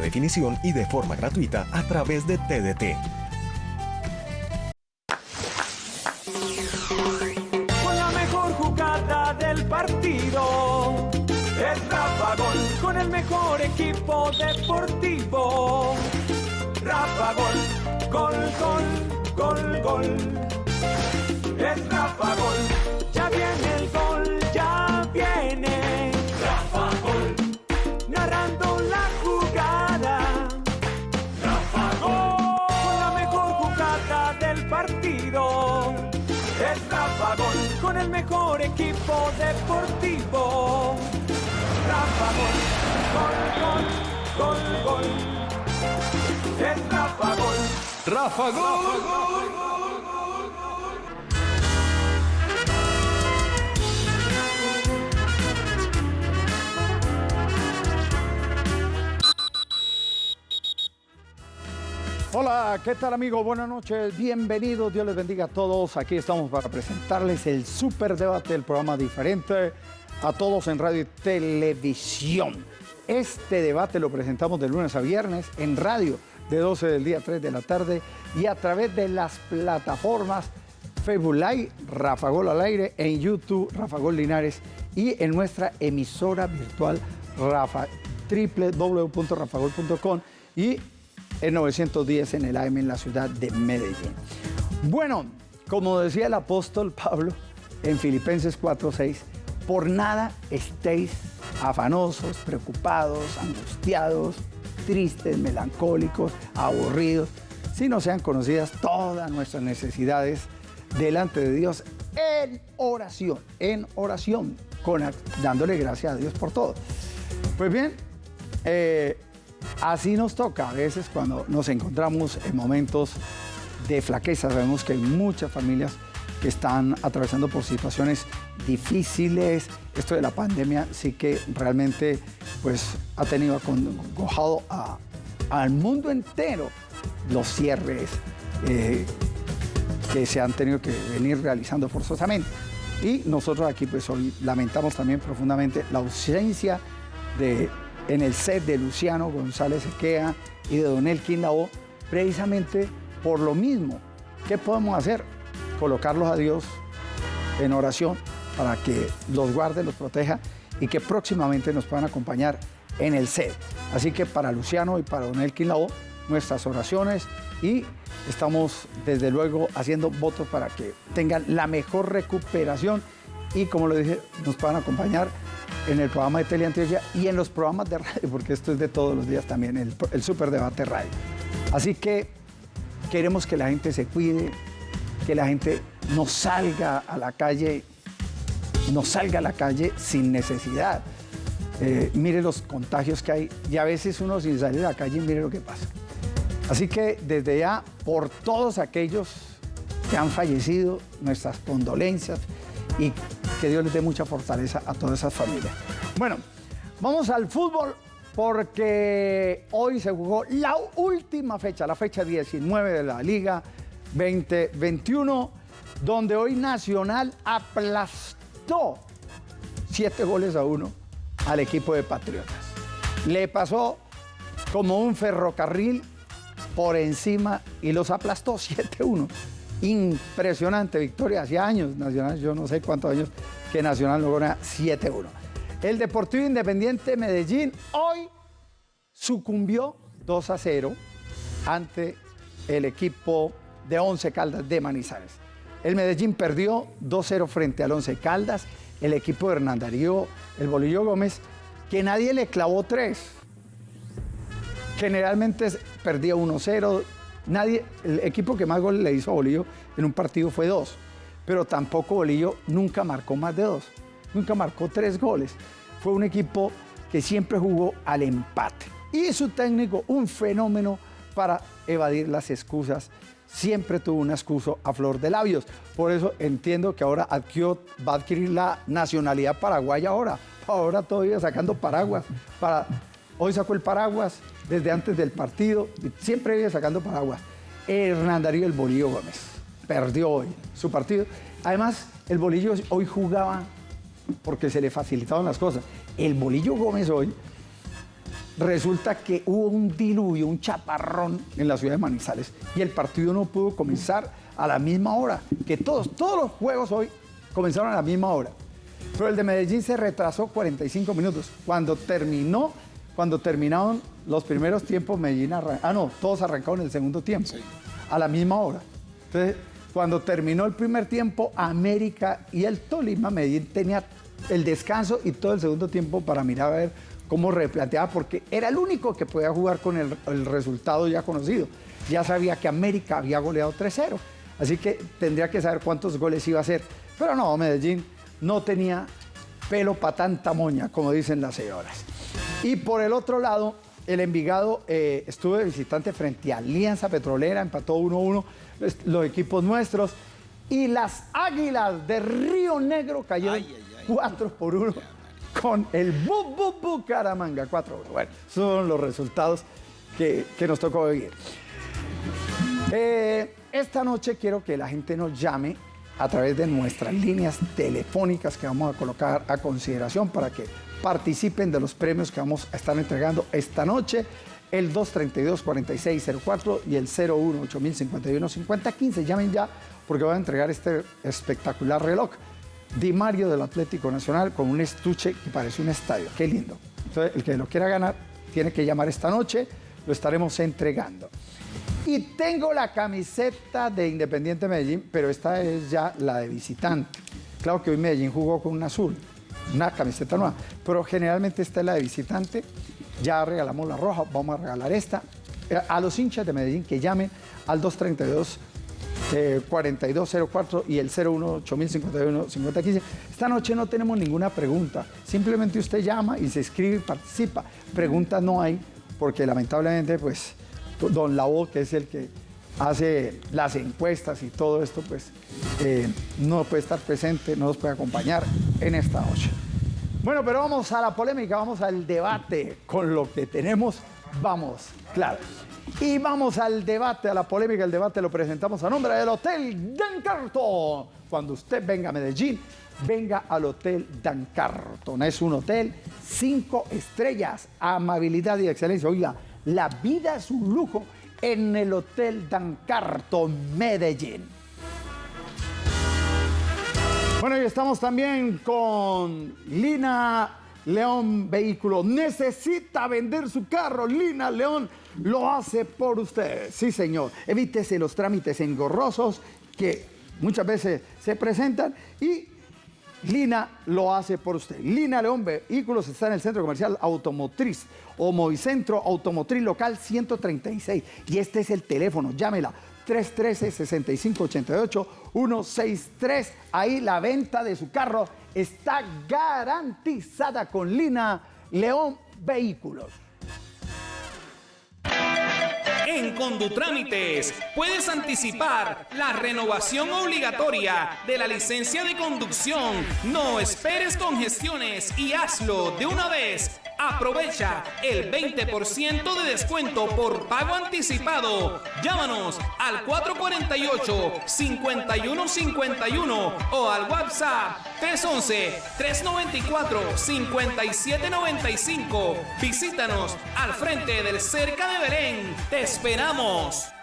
definición y de forma gratuita a través de TDT. Deportivo. Rafa Gol, gol, gol, gol, gol. Es Rafa Gol. Rafa Gol. Hola, ¿qué tal amigos? Buenas noches, bienvenidos, Dios les bendiga a todos. Aquí estamos para presentarles el super debate, el programa diferente a todos en radio y televisión. Este debate lo presentamos de lunes a viernes en radio de 12 del día a 3 de la tarde y a través de las plataformas Facebook Live, Rafa Gol al aire, en YouTube, Rafa Gol Linares y en nuestra emisora virtual Rafa, www.rafagol.com y en 910 en el AM en la ciudad de Medellín. Bueno, como decía el apóstol Pablo en Filipenses 4:6, por nada estéis afanosos, preocupados, angustiados, tristes, melancólicos, aburridos, sino sean conocidas todas nuestras necesidades delante de Dios en oración, en oración, con, dándole gracias a Dios por todo. Pues bien, eh, Así nos toca a veces cuando nos encontramos en momentos de flaqueza. Sabemos que hay muchas familias que están atravesando por situaciones difíciles. Esto de la pandemia sí que realmente pues, ha tenido acongojado al mundo entero los cierres eh, que se han tenido que venir realizando forzosamente. Y nosotros aquí pues lamentamos también profundamente la ausencia de en el set de Luciano González Equea y de Don Elkin Lao, precisamente por lo mismo. ¿Qué podemos hacer? Colocarlos a Dios en oración para que los guarde, los proteja y que próximamente nos puedan acompañar en el set. Así que para Luciano y para Don Elkin Lao, nuestras oraciones y estamos desde luego haciendo votos para que tengan la mejor recuperación y como lo dije, nos puedan acompañar en el programa de Teleantioquia y en los programas de radio, porque esto es de todos los días también, el, el Super Debate Radio. Así que queremos que la gente se cuide, que la gente no salga a la calle, no salga a la calle sin necesidad. Eh, mire los contagios que hay y a veces uno sin salir a la calle mire lo que pasa. Así que desde ya, por todos aquellos que han fallecido, nuestras condolencias y que Dios les dé mucha fortaleza a todas esas familias. Bueno, vamos al fútbol porque hoy se jugó la última fecha, la fecha 19 de la Liga 2021, donde hoy Nacional aplastó siete goles a uno al equipo de Patriotas. Le pasó como un ferrocarril por encima y los aplastó 7-1 impresionante victoria. Hace años Nacional, yo no sé cuántos años que Nacional logró una 7-1. El Deportivo Independiente Medellín hoy sucumbió 2 a 0 ante el equipo de Once Caldas de Manizales. El Medellín perdió 2-0 frente al Once Caldas, el equipo de Hernán Darío, el Bolillo Gómez, que nadie le clavó 3. Generalmente perdía 1-0, Nadie, el equipo que más goles le hizo a Bolillo en un partido fue dos, pero tampoco Bolillo nunca marcó más de dos, nunca marcó tres goles. Fue un equipo que siempre jugó al empate. Y su técnico, un fenómeno para evadir las excusas. Siempre tuvo un excuso a flor de labios. Por eso entiendo que ahora va a adquirir la nacionalidad paraguaya ahora. Ahora todavía sacando paraguas. Para, hoy sacó el paraguas, desde antes del partido, siempre viene sacando paraguas. Hernán Darío el Bolillo Gómez perdió hoy su partido. Además, el Bolillo hoy jugaba porque se le facilitaban las cosas. El Bolillo Gómez hoy resulta que hubo un diluvio, un chaparrón en la ciudad de Manizales y el partido no pudo comenzar a la misma hora que todos. Todos los juegos hoy comenzaron a la misma hora. Pero el de Medellín se retrasó 45 minutos. Cuando terminó, cuando terminaron los primeros tiempos, Medellín arrancó. Ah, no, todos arrancaron el segundo tiempo. A la misma hora. Entonces, cuando terminó el primer tiempo, América y el Tolima, Medellín tenía el descanso y todo el segundo tiempo para mirar a ver cómo replanteaba, porque era el único que podía jugar con el, el resultado ya conocido. Ya sabía que América había goleado 3-0, así que tendría que saber cuántos goles iba a hacer. Pero no, Medellín no tenía pelo para tanta moña, como dicen las señoras. Y por el otro lado, el Envigado eh, estuvo de visitante frente a Alianza Petrolera, empató 1-1 los- los equipos nuestros. Y las Águilas de Río Negro cayeron 4 por 1 con el Bu Bu Bucaramanga 4 1. Bueno, son los resultados que, que nos tocó vivir. Eh, esta noche quiero que la gente nos llame a través de nuestras líneas telefónicas que vamos a colocar a consideración para que participen de los premios que vamos a estar entregando esta noche. El 232-4604 y el 01-8051-5015. Llamen ya porque voy a entregar este espectacular reloj. Di Mario del Atlético Nacional con un estuche que parece un estadio. Qué lindo. Entonces, el que lo quiera ganar tiene que llamar esta noche. Lo estaremos entregando. Y tengo la camiseta de Independiente Medellín, pero esta es ya la de visitante. Claro que hoy Medellín jugó con un azul, una camiseta nueva, pero generalmente esta es la de visitante. Ya regalamos la roja, vamos a regalar esta. Eh, A los hinchas de Medellín que llamen al 232 eh, 4204 y el 018051 5015. Esta noche no tenemos ninguna pregunta, simplemente usted llama y se escribe y participa. Preguntas no hay, porque lamentablemente, pues, don Lavo, que es el que hace las encuestas y todo esto, pues, eh, no puede estar presente, no nos puede acompañar en esta noche. Bueno, pero vamos a la polémica, vamos al debate con lo que tenemos. Vamos, claro. Y vamos al debate, a la polémica. El debate lo presentamos a nombre del Hotel Dan Carton. Cuando usted venga a Medellín, venga al Hotel Dan Carton. Es un hotel cinco estrellas, amabilidad y excelencia. Oiga, la vida es un lujo en el Hotel Dan Carton, Medellín. Bueno, y estamos también con Lina León Vehículo. Necesita vender su carro. Lina León lo hace por usted. Sí, señor. Evítese los trámites engorrosos que muchas veces se presentan y Lina lo hace por usted. Lina León Vehículos está en el Centro Comercial Automotriz o Movicentro Automotriz Local 136. Y este es el teléfono, llámela. 313-6588-163. Ahí la venta de su carro está garantizada con Lina León Vehículos. En Condutrámites puedes anticipar la renovación obligatoria de la licencia de conducción. No esperes congestiones y hazlo de una vez. Aprovecha el 20% de descuento por pago anticipado. Llámanos al 448-5151 o al WhatsApp 311-394-5795. Visítanos al frente del Cerca de Belén. Te esperamos.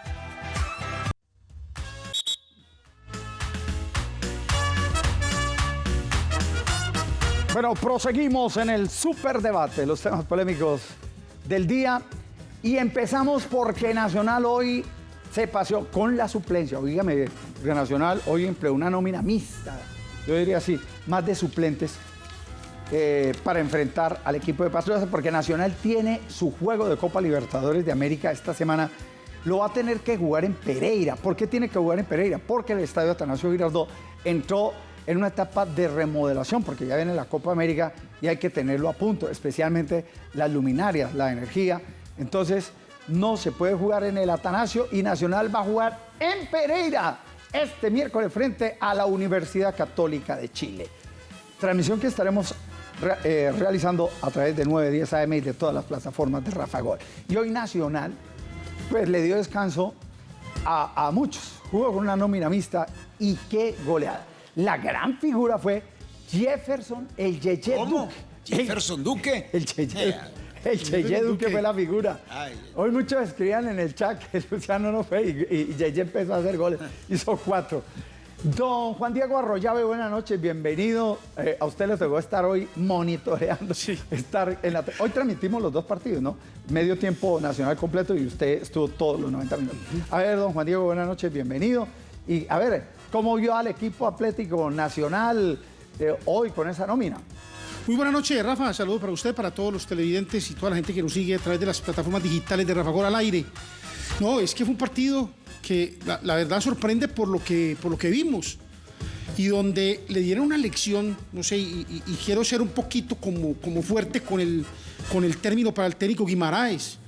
Bueno, proseguimos en el superdebate, los temas polémicos del día. Y empezamos porque Nacional hoy se paseó con la suplencia. Oígame, Nacional hoy empleó una nómina mixta, yo diría así, más de suplentes eh, para enfrentar al equipo de Patriotas, porque Nacional tiene su juego de Copa Libertadores de América esta semana. Lo va a tener que jugar en Pereira. ¿Por qué tiene que jugar en Pereira? Porque el estadio Atanasio Girardot entró en una etapa de remodelación, porque ya viene la Copa América y hay que tenerlo a punto, especialmente las luminarias, la energía. Entonces, no se puede jugar en el Atanasio y Nacional va a jugar en Pereira este miércoles frente a la Universidad Católica de Chile. Transmisión que estaremos re- eh, realizando a través de 910 AM y de todas las plataformas de Rafa Gol. Y hoy Nacional, pues le dio descanso a, a muchos. Jugó con una nómina mixta y qué goleada. La gran figura fue Jefferson, el Yeye ¿Cómo? Duque. ¿Jefferson Duque? El Yeye. Eh, El Yeye Duque fue la figura. Ay. Hoy muchos escribían en el chat que Luciano no fue y, y Yeye empezó a hacer goles. Hizo cuatro. Don Juan Diego Arroyave, buenas noches, bienvenido. Eh, a usted le tocó estar hoy monitoreando. Estar en la, hoy transmitimos los dos partidos, ¿no? Medio tiempo nacional completo y usted estuvo todos los 90 minutos. A ver, don Juan Diego, buenas noches, bienvenido. Y a ver, ¿cómo vio al equipo Atlético Nacional eh, hoy con esa nómina? Muy buenas noches, Rafa. Saludos para usted, para todos los televidentes y toda la gente que nos sigue a través de las plataformas digitales de Rafa Gol al aire. No, es que fue un partido que la, verdad sorprende por lo, que, por lo que vimos y donde le dieron una lección, no sé, y, y- y quiero ser un poquito como, como fuerte con el, con el término para el técnico Guimaraes,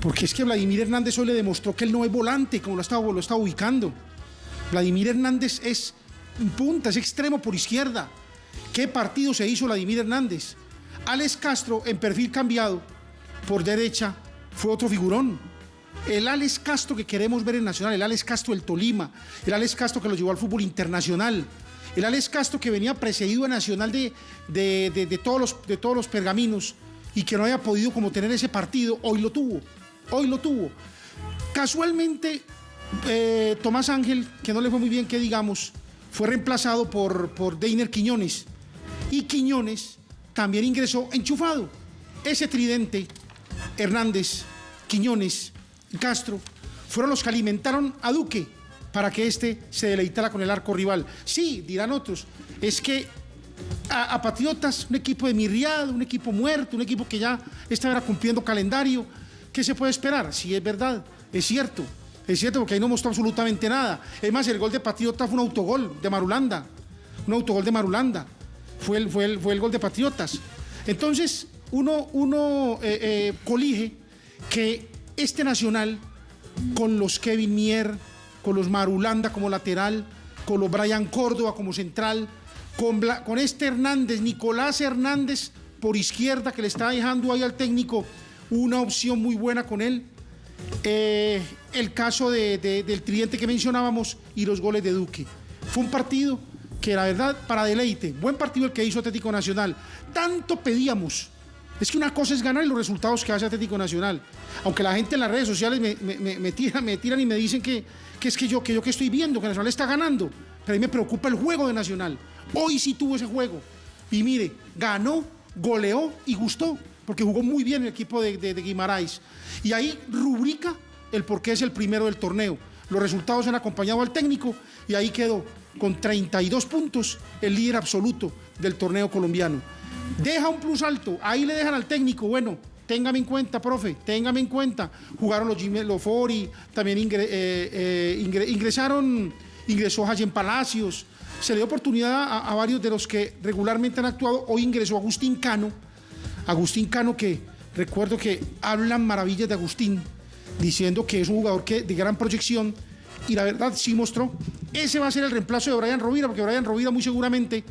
porque es que Vladimir Hernández hoy le demostró que él no es volante, como lo estaba, lo estaba ubicando. Vladimir Hernández es punta, es extremo por izquierda. ¿Qué partido se hizo Vladimir Hernández? Alex Castro, en perfil cambiado, por derecha, fue otro figurón. El Alex Castro que queremos ver en Nacional, el Alex Castro del Tolima, el Alex Castro que lo llevó al fútbol internacional, el Alex Castro que venía precedido a Nacional de, de- de- de todos los, de todos los pergaminos y que no había podido como tener ese partido, hoy lo tuvo, hoy lo tuvo. Casualmente, eh, Tomás Ángel, que no le fue muy bien, que digamos, fue reemplazado por, por Deiner Quiñones. Y Quiñones también ingresó enchufado. Ese tridente, Hernández, Quiñones y Castro, fueron los que alimentaron a Duque para que éste se deleitara con el arco rival. Sí, dirán otros, es que a, a Patriotas, un equipo de mirriado, un equipo muerto, un equipo que ya estaba cumpliendo calendario, ¿qué se puede esperar? Sí, es verdad, es cierto, es cierto porque ahí no mostró absolutamente nada. Es más, el gol de Patriotas fue un autogol de Marulanda, un autogol de Marulanda, fue el, fue el, fue el gol de Patriotas. Entonces, uno, uno eh, eh, colige que este Nacional, con los Kevin Mier, con los Marulanda como lateral, con los Brian Córdoba como central, con, con este Hernández, Nicolás Hernández por izquierda, que le está dejando ahí al técnico una opción muy buena con él. Eh, el caso de- de- del tridente que mencionábamos y los goles de Duque. Fue un partido que la verdad, para deleite, buen partido el que hizo Atlético Nacional. Tanto pedíamos. Es que una cosa es ganar y los resultados que hace Atlético Nacional. Aunque la gente en las redes sociales me, me- me- tira- me tiran y me dicen que, que es que yo, que yo que estoy viendo, que Nacional está ganando. Pero a mí me preocupa el juego de Nacional. Hoy sí tuvo ese juego. Y mire, ganó, goleó y gustó. Porque jugó muy bien el equipo de, de. Y ahí rubrica el por qué es el primero del torneo. Los resultados han acompañado al técnico y ahí quedó con 32 puntos el líder absoluto del torneo colombiano. Deja un plus alto, ahí le dejan al técnico, bueno, téngame en cuenta, profe, téngame en cuenta. Jugaron los Jimmy Lofori, también eh, eh, ingre- ingresaron, ingresó Jayen Palacios, se le dio oportunidad a, a varios de los que regularmente han actuado. Hoy ingresó Agustín Cano, Agustín Cano que recuerdo que hablan maravillas de Agustín, diciendo que es un jugador que, de gran proyección y la verdad sí mostró. Ese va a ser el reemplazo de Brian Rovira, porque Brian Rovira muy seguramente,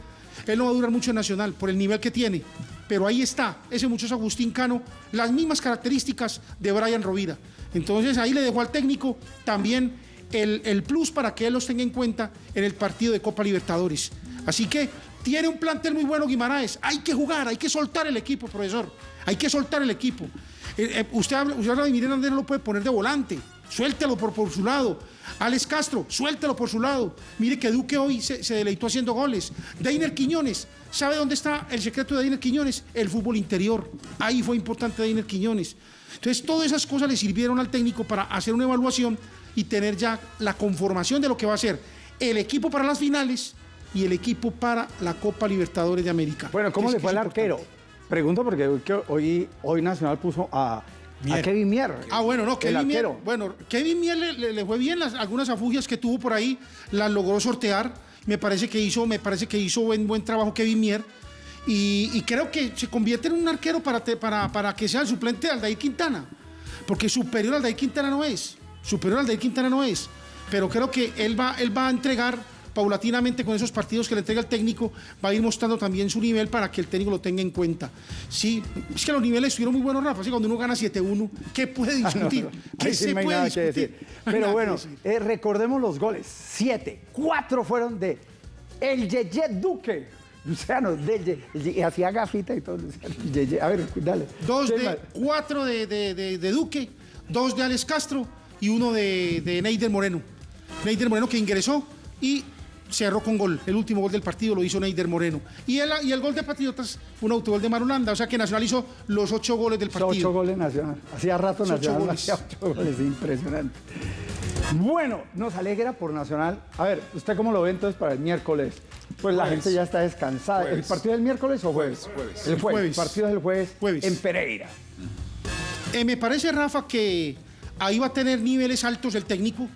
él no va a durar mucho en Nacional por el nivel que tiene. Pero ahí está, ese muchacho Agustín Cano, las mismas características de Brian Rovira. Entonces ahí le dejó al técnico también el, el plus para que él los tenga en cuenta en el partido de Copa Libertadores. Así que tiene un plantel muy bueno Guimaraes. Hay que jugar, hay que soltar el equipo, profesor. Hay que soltar el equipo. Eh, eh, usted habla, usted Miguel Hernández, no lo puede poner de volante. Suéltelo por, por su lado. Alex Castro, suéltelo por su lado. Mire que Duque hoy se, se deleitó haciendo goles. Deiner Quiñones, ¿sabe dónde está el secreto de Deiner Quiñones? El fútbol interior. Ahí fue importante Deiner Quiñones. Entonces, todas esas cosas le sirvieron al técnico para hacer una evaluación y tener ya la conformación de lo que va a ser el equipo para las finales y el equipo para la Copa Libertadores de América. Bueno, ¿cómo le fue al arquero? Pregunto porque hoy, que hoy, hoy Nacional puso a. Kevin Mier. Ah, bueno, no, Kevin Mier, bueno, Kevin Mier le, le- le fue bien las, algunas afugias que tuvo por ahí, las logró sortear. Me parece que hizo, me parece que hizo buen, buen trabajo Kevin Mier. Y, y creo que se convierte en un arquero para, te- para, para que sea el suplente de Aldair Quintana. Porque superior a Aldair Quintana no es. Superior a Aldair Quintana no es. Pero creo que él va, él va a entregar paulatinamente con esos partidos que le entrega el técnico, va a ir mostrando también su nivel para que el técnico lo tenga en cuenta. Sí, es que los niveles estuvieron muy buenos, Rafa. Así cuando uno gana 7-1, ¿qué puede discutir? ¿Qué sí se no puede discutir? decir. Pero nada bueno, decir. eh, recordemos los goles. Siete. Cuatro fueron de el Yeye Duque. Luciano, Deye, y hacía gafita y todo. Luciano, Yeye. A ver, dale. Dos ¿Qué de, cuatro de, de- de- de Duque, dos de Alex Castro y uno de, de Neider Moreno. Neider Moreno que ingresó y cerró con gol. El último gol del partido lo hizo Neider Moreno. Y el, y el gol de Patriotas un autogol de Marulanda. O sea que Nacional hizo los ocho goles del Ocho partido. goles Nacional. Hacía rato Ocho Nacional no goles. hacía ocho goles, impresionante. Bueno, nos alegra por Nacional. A ver, ¿usted cómo lo ve entonces para el miércoles? Pues la gente ya está descansada. ¿El partido es el miércoles o jueves? Jueves. El jueves. El partido es el jueves, Jueves. en Pereira. Eh, me parece, Rafa, que ahí va a tener niveles altos el técnico.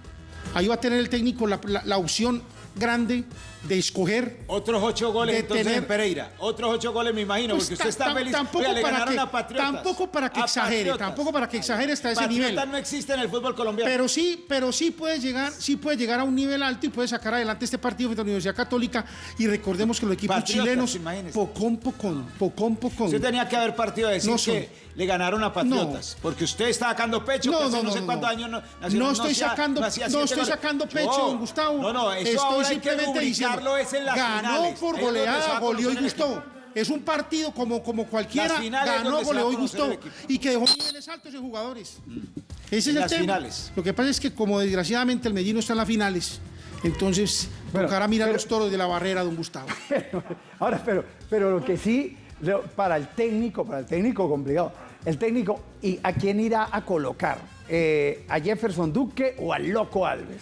Ahí va a tener el técnico la, la- la opción grande de escoger Otros ocho goles de entonces tener- en Pereira. Otros ocho goles me imagino, Pues porque usted está feliz. Tampoco, Oiga, le para ganaron que, a Patriotas. tampoco para que A exagere, Patriotas. tampoco para que exagere hasta ese nivel. Patriotas no existe en el fútbol colombiano. Pero sí, pero sí puede llegar, sí puede llegar a un nivel alto y puede sacar adelante este partido frente a la Universidad Católica. Y recordemos que los equipos Patriotas, chilenos, imagínese. pocón, pocón, pocón, pocón. Usted tenía que haber partido a decir No que le ganaron a Patriotas. Porque usted está sacando pecho, que hace no, sé cuántos años no, No estoy hacía- sacando, no, estoy goles. sacando pecho, No, don Gustavo. No, no, eso estoy ahora hay que simplemente diciendo. Rubricarlo es en las ganó finales. por goleada, goleó y gustó. Es un partido como, como cualquiera, ganó, goleó y gustó. Y que dejó niveles altos en jugadores. Ese es el las tema. finales. Lo que pasa es que como desgraciadamente el Medellín no está en las finales, entonces Bueno, tocará mirar pero- los toros de la barrera, don Gustavo. Ahora, pero, pero lo que sí, para el técnico, para el técnico complicado, el técnico, ¿y a quién irá a colocar? Eh, ¿A Jefferson Duque o al Loco Alves?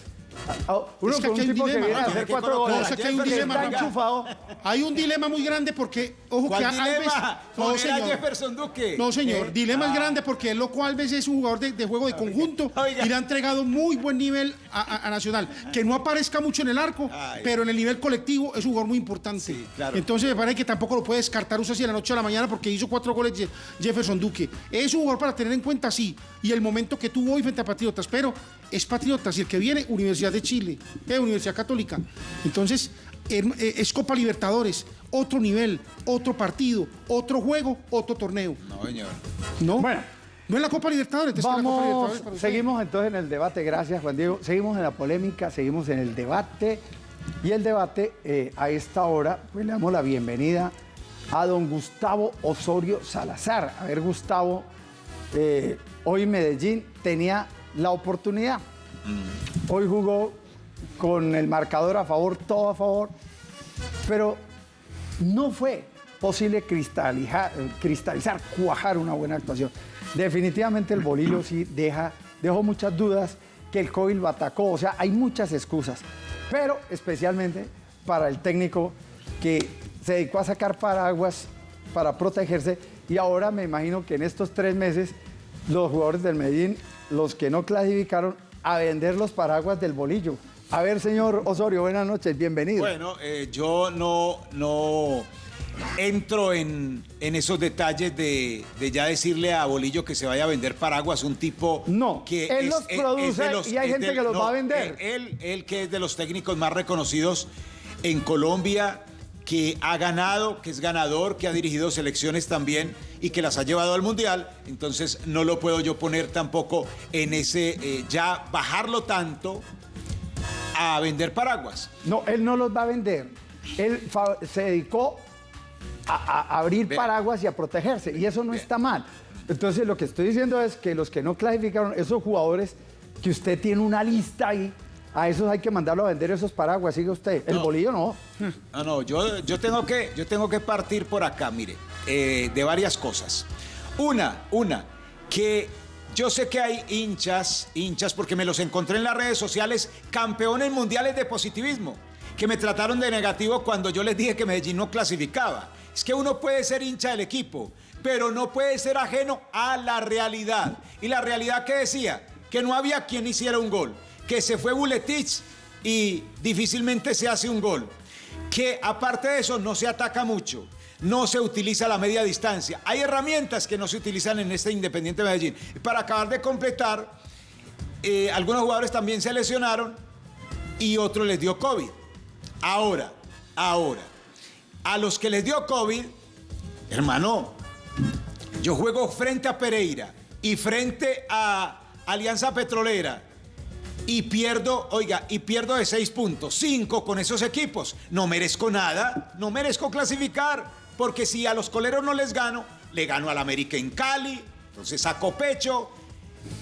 A- a- Uno Es que con aquí hay un Hay cuatro goles. un dilema, está Rafa. enchufado. Hay un dilema muy grande porque, ojo ¿Cuál que Alves. No, señor. Jefferson Duque. No, señor. Eh, dilema es ah. grande porque el Loco Alves es un jugador de, de juego de conjunto Oiga. y le ha entregado muy buen nivel a, a- a Nacional. Que no aparezca mucho en el arco, Ay. pero en el nivel colectivo es un jugador muy importante. Sí, claro. Entonces me parece que tampoco lo puede descartar usted así de la noche a la mañana porque hizo cuatro goles Je- Jefferson Duque. Es un jugador para tener en cuenta, sí. Y el momento que tuvo hoy frente a Patriotas, pero es Patriotas y el que viene, Universidad de Chile, eh, Universidad Católica. Entonces, her- eh, es Copa Libertadores, otro nivel, otro partido, otro juego, otro torneo. No, señor. ¿No? Bueno. No es la Copa Libertadores, es la Copa Vamos, Libertadores para seguimos entonces en el debate, gracias Juan Diego. Seguimos en la polémica, seguimos en el debate. Y el debate, eh, a esta hora, pues le damos la bienvenida a don Gustavo Osorio Salazar. A ver, Gustavo, eh, hoy Medellín tenía la oportunidad. Hoy jugó con el marcador a favor, todo a favor, pero no fue posible cristalizar, cristalizar, cuajar una buena actuación. Definitivamente el bolillo sí deja, dejó muchas dudas que el COVID lo atacó, o sea, hay muchas excusas, pero especialmente para el técnico que se dedicó a sacar paraguas para protegerse y ahora me imagino que en estos tres meses los jugadores del Medellín, los que no clasificaron, a vender los paraguas del bolillo. A ver, señor Osorio, buenas noches, bienvenido. Bueno, eh, yo no, no entro en, en esos detalles de, de ya decirle a Bolillo que se vaya a vender paraguas, un tipo No, que él los produce y hay gente que los va a vender. Él, él que es de los técnicos más reconocidos en Colombia, que ha ganado, que es ganador, que ha dirigido selecciones también y que las ha llevado al Mundial, entonces no lo puedo yo poner tampoco en ese, eh, ya bajarlo tanto a vender paraguas. No, él no los va a vender. Él se dedicó a, a abrir paraguas y a protegerse, y eso no está mal. Entonces, lo que estoy diciendo es que los que no clasificaron, esos jugadores que usted tiene una lista ahí, a esos hay que mandarlo a vender esos paraguas, sigue usted. El No. bolillo no. No, no, yo, yo, tengo, que, yo tengo que partir por acá, mire, eh, de varias cosas. Una, una, que yo sé que hay hinchas, hinchas, porque me los encontré en las redes sociales, campeones mundiales de positivismo, que me trataron de negativo cuando yo les dije que Medellín no clasificaba. Es que uno puede ser hincha del equipo, pero no puede ser ajeno a la realidad. Y la realidad que decía, que no había quien hiciera un gol, que se fue Buletich y difícilmente se hace un gol que aparte de eso no se ataca mucho, no se utiliza la media distancia. Hay herramientas que no se utilizan en este Independiente Medellín. Para acabar de completar, eh, algunos jugadores también se lesionaron y otros les dio COVID. Ahora, ahora, a los que les dio COVID, hermano, yo juego frente a Pereira y frente a Alianza Petrolera y pierdo, oiga, y pierdo de seis puntos, cinco con esos equipos. No merezco nada, no merezco clasificar, porque si a los coleros no les gano, le gano al América en Cali, entonces saco pecho,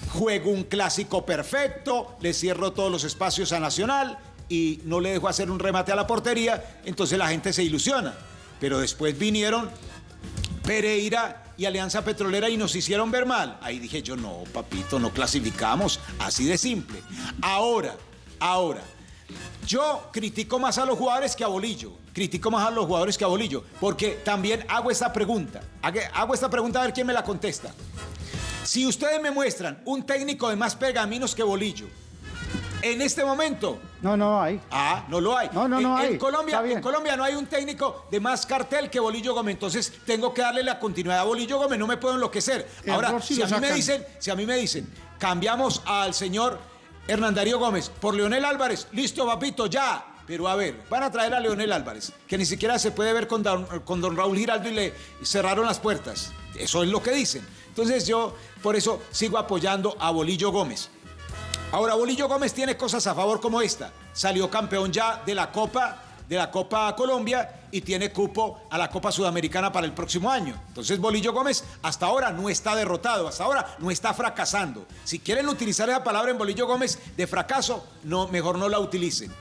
juego un clásico perfecto, le cierro todos los espacios a Nacional y no le dejo hacer un remate a la portería, entonces la gente se ilusiona. Pero después vinieron Pereira y Alianza Petrolera y nos hicieron ver mal. Ahí dije yo, no, papito, no clasificamos, así de simple. Ahora, ahora, yo critico más a los jugadores que a Bolillo. Critico más a los jugadores que a Bolillo, porque también hago esta pregunta. Hago esta pregunta a ver quién me la contesta. Si ustedes me muestran un técnico de más pergaminos que Bolillo, en este momento. No, no hay. Ah, no lo hay. No, no, no en, hay. En Colombia, en Colombia no hay un técnico de más cartel que Bolillo Gómez. Entonces tengo que darle la continuidad a Bolillo Gómez. No me puedo enloquecer. El Ahora, si a mí me dicen, si a mí me dicen, cambiamos al señor Hernán Darío Gómez por Leonel Álvarez, listo, papito, ya. Pero a ver, van a traer a Leonel Álvarez, que ni siquiera se puede ver con don, con don Raúl Giraldo y le cerraron las puertas. Eso es lo que dicen. Entonces yo, por eso, sigo apoyando a Bolillo Gómez. Ahora, Bolillo Gómez tiene cosas a favor como esta. Salió campeón ya de la Copa, de la Copa Colombia y tiene cupo a la Copa Sudamericana para el próximo año. Entonces, Bolillo Gómez hasta ahora no está derrotado, hasta ahora no está fracasando. Si quieren utilizar esa palabra en Bolillo Gómez de fracaso, no, mejor no la utilicen.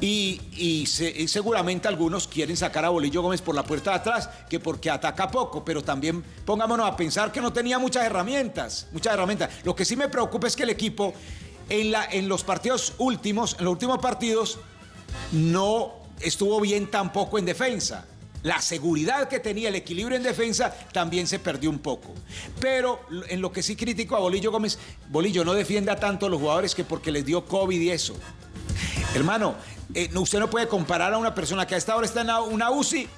Y, y se- y seguramente algunos quieren sacar a Bolillo Gómez por la puerta de atrás, que porque ataca poco, pero también pongámonos a pensar que no tenía muchas herramientas, muchas herramientas. Lo que sí me preocupa es que el equipo en, la, en los partidos últimos, en los últimos partidos, no estuvo bien tampoco en defensa. La seguridad que tenía, el equilibrio en defensa, también se perdió un poco. Pero en lo que sí critico a Bolillo Gómez, Bolillo no defienda tanto a los jugadores que porque les dio COVID y eso. Hermano, eh, usted no puede comparar a una persona que a esta hora está en una UCI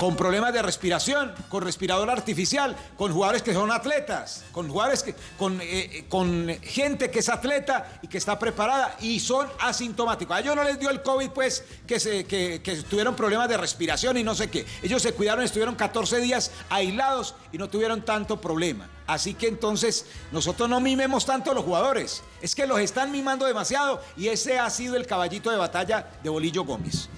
con problemas de respiración, con respirador artificial, con jugadores que son atletas, con jugadores que, con, eh, eh, con gente que es atleta y que está preparada y son asintomáticos. A ellos no les dio el COVID, pues, que, se, que, que tuvieron problemas de respiración y no sé qué. Ellos se cuidaron, estuvieron 14 días aislados y no tuvieron tanto problema. Así que entonces nosotros no mimemos tanto a los jugadores. Es que los están mimando demasiado y ese ha sido el caballito de batalla de Bolillo Gómez.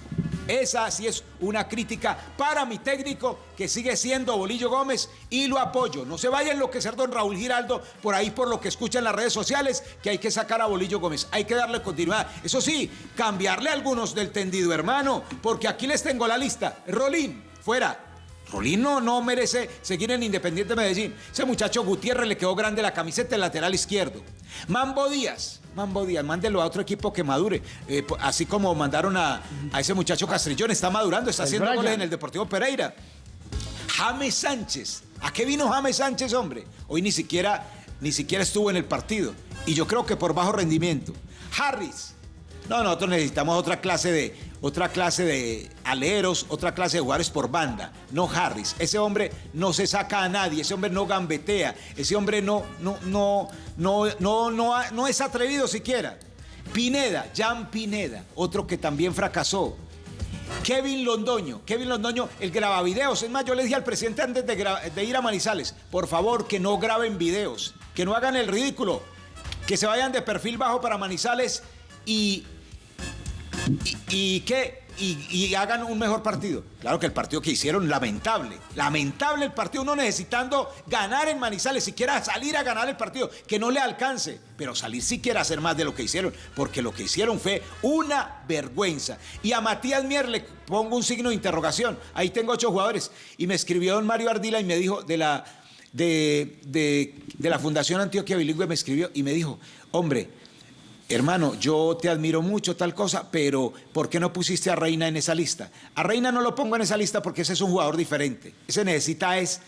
Esa sí es una crítica para mi técnico que sigue siendo Bolillo Gómez y lo apoyo. No se vaya a enloquecer don Raúl Giraldo por ahí por lo que escucha en las redes sociales que hay que sacar a Bolillo Gómez. Hay que darle continuidad. Eso sí, cambiarle algunos del tendido, hermano, porque aquí les tengo la lista. Rolín, fuera. Rolín no, no merece seguir en Independiente Medellín. Ese muchacho Gutiérrez le quedó grande la camiseta el lateral izquierdo. Mambo Díaz, Mambo Díaz, mándelo a otro equipo que madure. Eh, así como mandaron a, a ese muchacho Castrillón, está madurando, está El haciendo Brian. goles en el Deportivo Pereira. James Sánchez. ¿A qué vino James Sánchez, hombre? Hoy ni siquiera, ni siquiera estuvo en el partido. Y yo creo que por bajo rendimiento. Harris. No, nosotros necesitamos otra clase de, otra clase de aleros, otra clase de jugadores por banda. No Harris. Ese hombre no se saca a nadie, ese hombre no gambetea, ese hombre no, no, no, no, no, no, no es atrevido siquiera. Pineda, Jan Pineda, otro que también fracasó. Kevin Londoño, Kevin Londoño, el graba videos. Es más, yo le dije al presidente antes de ir a Manizales, por favor, que no graben videos, que no hagan el ridículo, que se vayan de perfil bajo para Manizales y, y, que y, hagan un mejor partido. Claro que el partido que hicieron, lamentable. Lamentable el partido, uno necesitando ganar en Manizales, siquiera salir a ganar el partido, que no le alcance, pero salir siquiera a hacer más de lo que hicieron, porque lo que hicieron fue una vergüenza. Y a Matías Mier le pongo un signo de interrogación. Ahí tengo ocho jugadores. Y me escribió don Mario Ardila y me dijo de la, de, de la Fundación Antioquia Bilingüe, me escribió y me dijo, hombre, hermano, yo te admiro mucho tal cosa, pero ¿por qué no pusiste a Reina en esa lista? A Reina no lo pongo en esa lista porque ese es un jugador diferente. Ese necesita es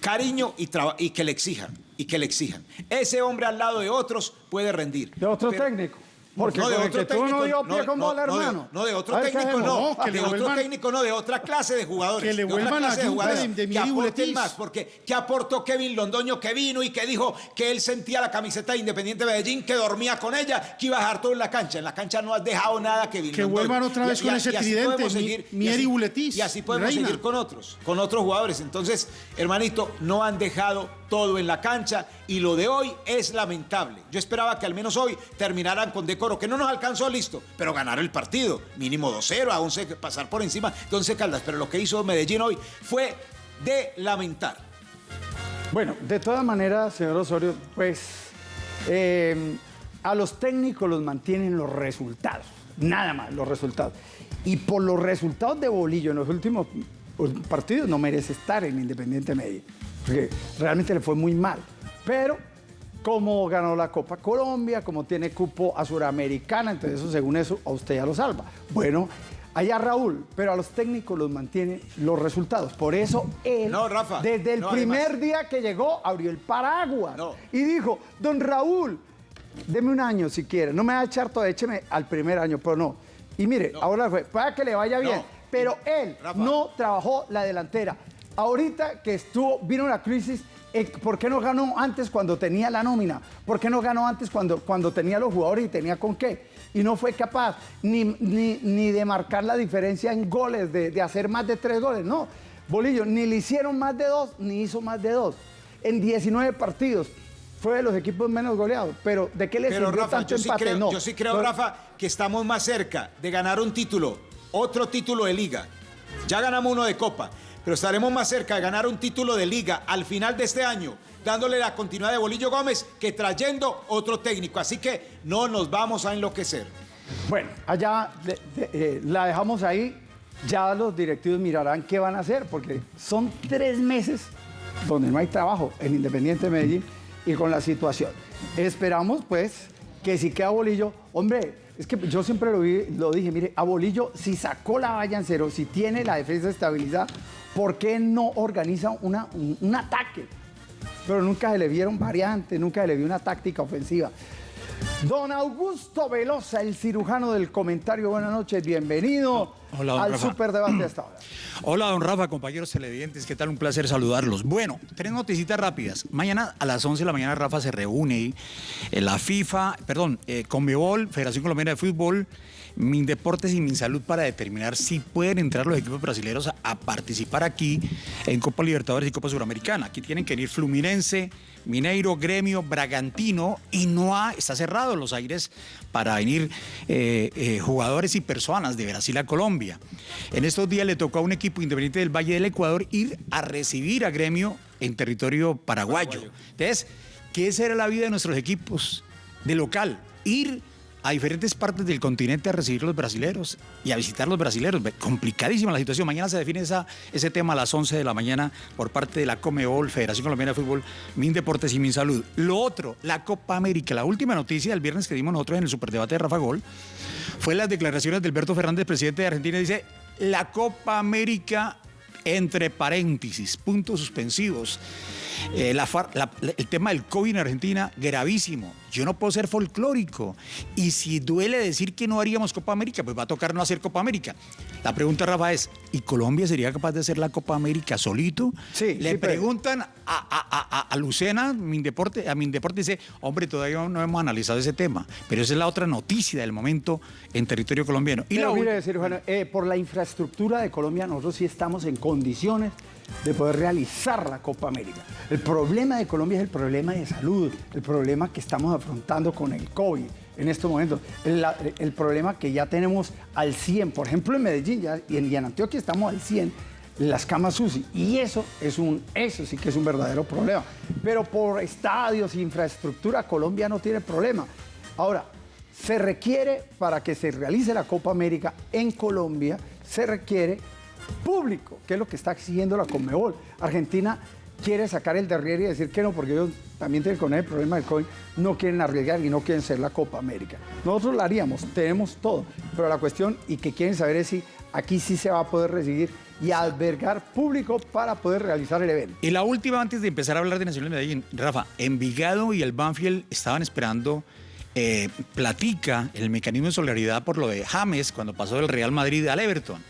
cariño y, y que le exijan, y que le exijan. Ese hombre al lado de otros puede rendir. De otro Pero- técnico. Porque no, de otro que tú técnico. no dio pie con bola, no, de- hermano. no, de otro A ver, ¿qué técnico no. No, que de otro técnico no, de otra clase de jugadores. Que le de otra vuelvan clase a de jugadores de- de que aporten más. Porque, ¿qué aportó Kevin Londoño que vino y que dijo que él sentía la camiseta de Independiente Medellín, que dormía con ella, que iba a dejar todo en la cancha? En la cancha no has dejado nada, Kevin Que Londoño. vuelvan otra Y- vez y- con y ese así tridente, seguir- y Mier y así- Buletis, Y así podemos Reina. seguir con otros, con otros jugadores. Entonces, hermanito, no han dejado todo en la cancha y lo de hoy es lamentable. Yo esperaba que al menos hoy terminaran con decoro, que no nos alcanzó listo, pero ganar el partido, mínimo 2-0, a 11, pasar por encima de 11 Caldas. Pero lo que hizo Medellín hoy fue de lamentar. Bueno, de todas maneras, señor Osorio, pues eh, a los técnicos los mantienen los resultados, nada más los resultados. Y por los resultados de Bolillo en los últimos pues, partidos no merece estar en Independiente Medellín, porque realmente le fue muy mal. Pero como ganó la Copa Colombia, como tiene cupo a Suramericana, entonces eso según eso a usted ya lo salva. Bueno, allá Raúl, pero a los técnicos los mantiene los resultados. Por eso él, No, Rafa, desde el no, primer además- día que llegó, abrió el paraguas No. y dijo, don Raúl, deme un año si quiere, no me va a echar todo, écheme al primer año, pero no. Y mire, ahora fue, para que le vaya bien, pero él Rafa. no trabajó la delantera. Ahorita que estuvo, vino la crisis, ¿por qué no ganó antes cuando tenía la nómina? ¿Por qué no ganó antes cuando, cuando tenía los jugadores y tenía con qué? Y no fue capaz ni, ni- ni de marcar la diferencia en goles, de, de hacer más de tres goles, no. Bolillo, ni le hicieron más de dos, ni hizo más de dos. En 19 partidos, fue de los equipos menos goleados. Pero ¿de qué le Pero sirvió Rafa, tanto yo sí, empate? creo, no. yo sí creo. Rafa, que estamos más cerca de ganar un título, otro título de liga. Ya ganamos uno de Copa, pero estaremos más cerca de ganar un título de liga al final de este año, dándole la continuidad de Bolillo Gómez que trayendo otro técnico. Así que no nos vamos a enloquecer. Bueno, allá eh, la dejamos ahí. Ya los directivos mirarán qué van a hacer, porque son tres meses donde no hay trabajo en Independiente Medellín y con la situación. Esperamos, pues, que si queda Bolillo, hombre, es que yo siempre lo, dije, mire, a Bolillo, si sacó la valla en cero, si tiene la defensa estabilizada, ¿por qué no organiza un, un ataque? Pero nunca se le vieron variantes, nunca se le vio una táctica ofensiva. Don Augusto Velosa, el cirujano del comentario, buenas noches, bienvenido Hola, don al Rafa. superdebate hasta ahora. Hola, don Rafa, compañeros televidentes, ¿qué tal? Un placer saludarlos. Bueno, tres noticitas rápidas. Mañana a las 11 de la mañana Rafa se reúne en la FIFA, perdón, eh, Conmebol, Federación Colombiana de Fútbol, Mindeportes y Minsalud para determinar si pueden entrar los equipos brasileños a, a participar aquí en Copa Libertadores y Copa Suramericana. Aquí tienen que venir Fluminense, Mineiro, Gremio, Bragantino y no ha, está cerrado los aires para venir eh, eh, jugadores y personas de Brasil a Colombia. En estos días le tocó a un equipo independiente del Valle del Ecuador ir a recibir a Gremio en territorio paraguayo. Entonces, ¿qué será la vida de nuestros equipos de local? Ir a diferentes partes del continente a recibir los brasileros y a visitar los brasileros. Complicadísima la situación. Mañana se define esa, ese tema a las 11 de la mañana por parte de la Comebol, Federación Colombiana de Fútbol, Mindeportes y Minsalud. Lo otro, la Copa América. La última noticia del viernes que dimos nosotros en el superdebate de Rafa Gol fue las declaraciones de Alberto Fernández, presidente de Argentina. Dice, la Copa América entre paréntesis, puntos suspensivos. Eh, el tema del COVID en Argentina, gravísimo. Yo no puedo ser folclórico. Y si duele decir que no haríamos Copa América, pues va a tocar no hacer Copa América. La pregunta, Rafa, es, ¿y Colombia sería capaz de hacer la Copa América solito? Sí, Le sí, pero- preguntan a, a, a- a- a Lucena, Mindeporte, a Mindeporte dice, hombre, todavía no hemos analizado ese tema. Pero esa es la otra noticia del momento en territorio colombiano. Y Pero la mire, ul- cirujano, eh, por la infraestructura de Colombia, nosotros sí estamos en condiciones de poder realizar la Copa América. El problema de Colombia es el problema de salud, el problema que estamos afrontando con el COVID en estos momentos, el, problema que ya tenemos al 100, por ejemplo en Medellín ya- y, en, en Antioquia estamos al 100, las camas UCI, y eso, es un, eso sí que es un verdadero problema. Pero por estadios, infraestructura, Colombia no tiene problema. Ahora, se requiere, para que se realice la Copa América en Colombia, se requiere público, que es lo que está exigiendo la Conmebol. Argentina quiere sacar el derriere y decir que no, porque ellos también tienen con el problema del COVID, no quieren arriesgar y no quieren ser la Copa América. Nosotros la haríamos, tenemos todo, pero la cuestión y que quieren saber es si aquí sí se va a poder recibir y albergar público para poder realizar el evento. Y la última, antes de empezar a hablar de Nacional de Medellín, Rafa, Envigado y el Banfield estaban esperando eh, platica el mecanismo de solidaridad por lo de James cuando pasó del Real Madrid al Everton.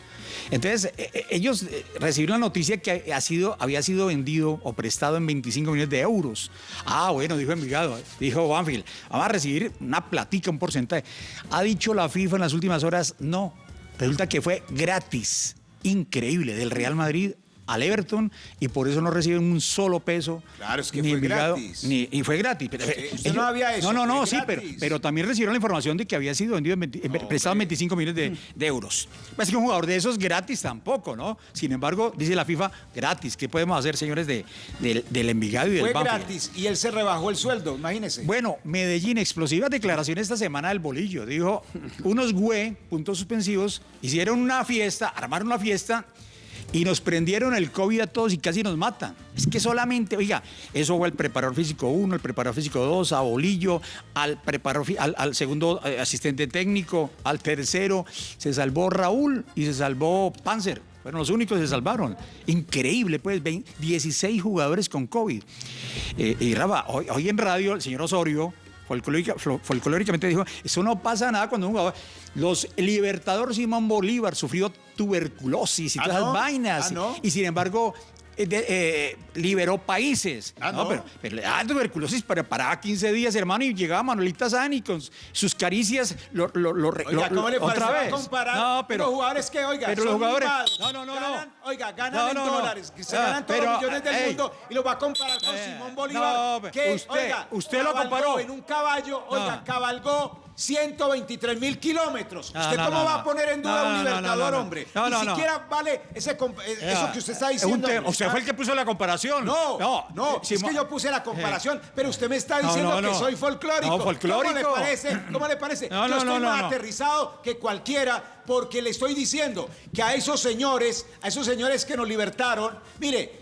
Entonces, eh, eh, ellos eh, recibieron la noticia que ha sido, había sido vendido o prestado en 25 millones de euros. Ah, bueno, dijo Envigado, dijo Banfield, vamos a recibir una platica, un porcentaje. Ha dicho la FIFA en las últimas horas, no, resulta que fue gratis, increíble, del Real Madrid al Everton y por eso no reciben un solo peso. Claro, es que ni fue gratis. ni- y fue gratis. Pero, Sí, usted no había eso, No, no, no, sí, pero, pero también recibieron la información de que había sido vendido en 20 en- prestado en 25 millones de, de euros. Es que un jugador de esos gratis tampoco, ¿no? Sin embargo, dice la FIFA, gratis. ¿Qué podemos hacer, señores, de, del- del Envigado y del Fue Banfield? gratis y él se rebajó el sueldo, imagínese. Bueno, Medellín, explosivas declaraciones esta semana del bolillo. Dijo, unos güey, puntos suspensivos, hicieron una fiesta, armaron una fiesta y nos prendieron el COVID a todos y casi nos matan. Es que solamente, oiga, eso fue al preparador físico 1, al preparador físico 2, a Bolillo, al, preparador, al, segundo eh, asistente técnico, al tercero, se salvó Raúl y se salvó Panzer. Fueron los únicos que se salvaron. Increíble, pues, 20 16 jugadores con COVID. Eh, y Rafa, hoy, en radio el señor Osorio folclóricamente dijo, eso no pasa nada cuando un jugador... Los Libertador Simón Bolívar sufrió tuberculosis y Ah, todas ¿no? esas vainas. Ah, ¿no? Y sin embargo... eh, de- eh, liberó países. Ah, ¿no? pero, pero le daba tuberculosis, pero paraba 15 días, hermano, y llegaba Manuelita Sani con sus caricias, lo, lo, lo, Oiga, lo- ¿cómo le otra vez. comparar No, pero, los jugadores que, oiga, pero son los jugadores, mimados, no, no, no, ganan, no. oiga, ganan No, en dólares, se Ah, ganan todos pero, los millones del ey. mundo y los va a comparar con Eh, Simón Bolívar, que, usted- oiga, usted lo comparó. en un caballo, oiga, cabalgó 123 mil kilómetros. No, ¿Usted no, cómo no, va no. a poner en duda No, no, un no, no, libertador, no, no. hombre? No, Ni no, no. siquiera vale ese, eh, eso que usted está Es diciendo. tema- Usted fue el que puso la comparación. No, no, es Simón- que yo puse la comparación, pero usted me está No, diciendo no, no. que soy folclórico. No, folclórico. ¿Cómo le parece? ¿Cómo le parece? No, yo no, estoy no, no, más no. aterrizado que cualquiera porque le estoy diciendo que a esos señores, a esos señores que nos libertaron, mire,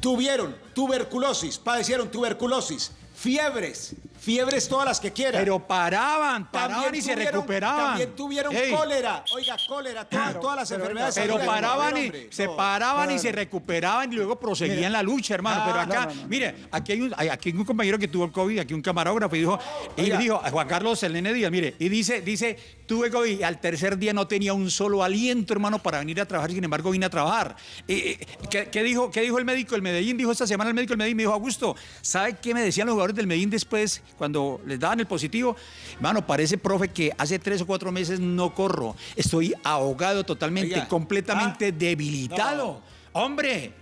tuvieron tuberculosis, padecieron tuberculosis, fiebres, fiebres todas las que quieran. Pero paraban, paraban y se recuperaban. También tuvieron Ey. cólera, oiga, cólera, todas, todas las enfermedades. Pero del paraban y hombre. se No. paraban y se recuperaban y luego proseguían la lucha, hermano. Ah, Pero acá, no, no, no. mire, aquí hay, un, aquí hay un compañero que tuvo el COVID, aquí un camarógrafo y dijo, y Oiga. dijo, a Juan Carlos el nene Díaz, mire, y dice, dice, tuve COVID al tercer día no tenía un solo aliento, hermano, para venir a trabajar, sin embargo vine a trabajar. Eh, eh, ¿qué, qué dijo, ¿Qué dijo el médico del Medellín? Dijo esta semana el médico del Medellín, me dijo, Augusto, ¿sabe qué me decían los jugadores del Medellín después, cuando les daban el positivo? Hermano, parece, profe, que hace tres o cuatro meses no corro. Estoy ahogado totalmente, Oiga, completamente ah, debilitado. Hombre,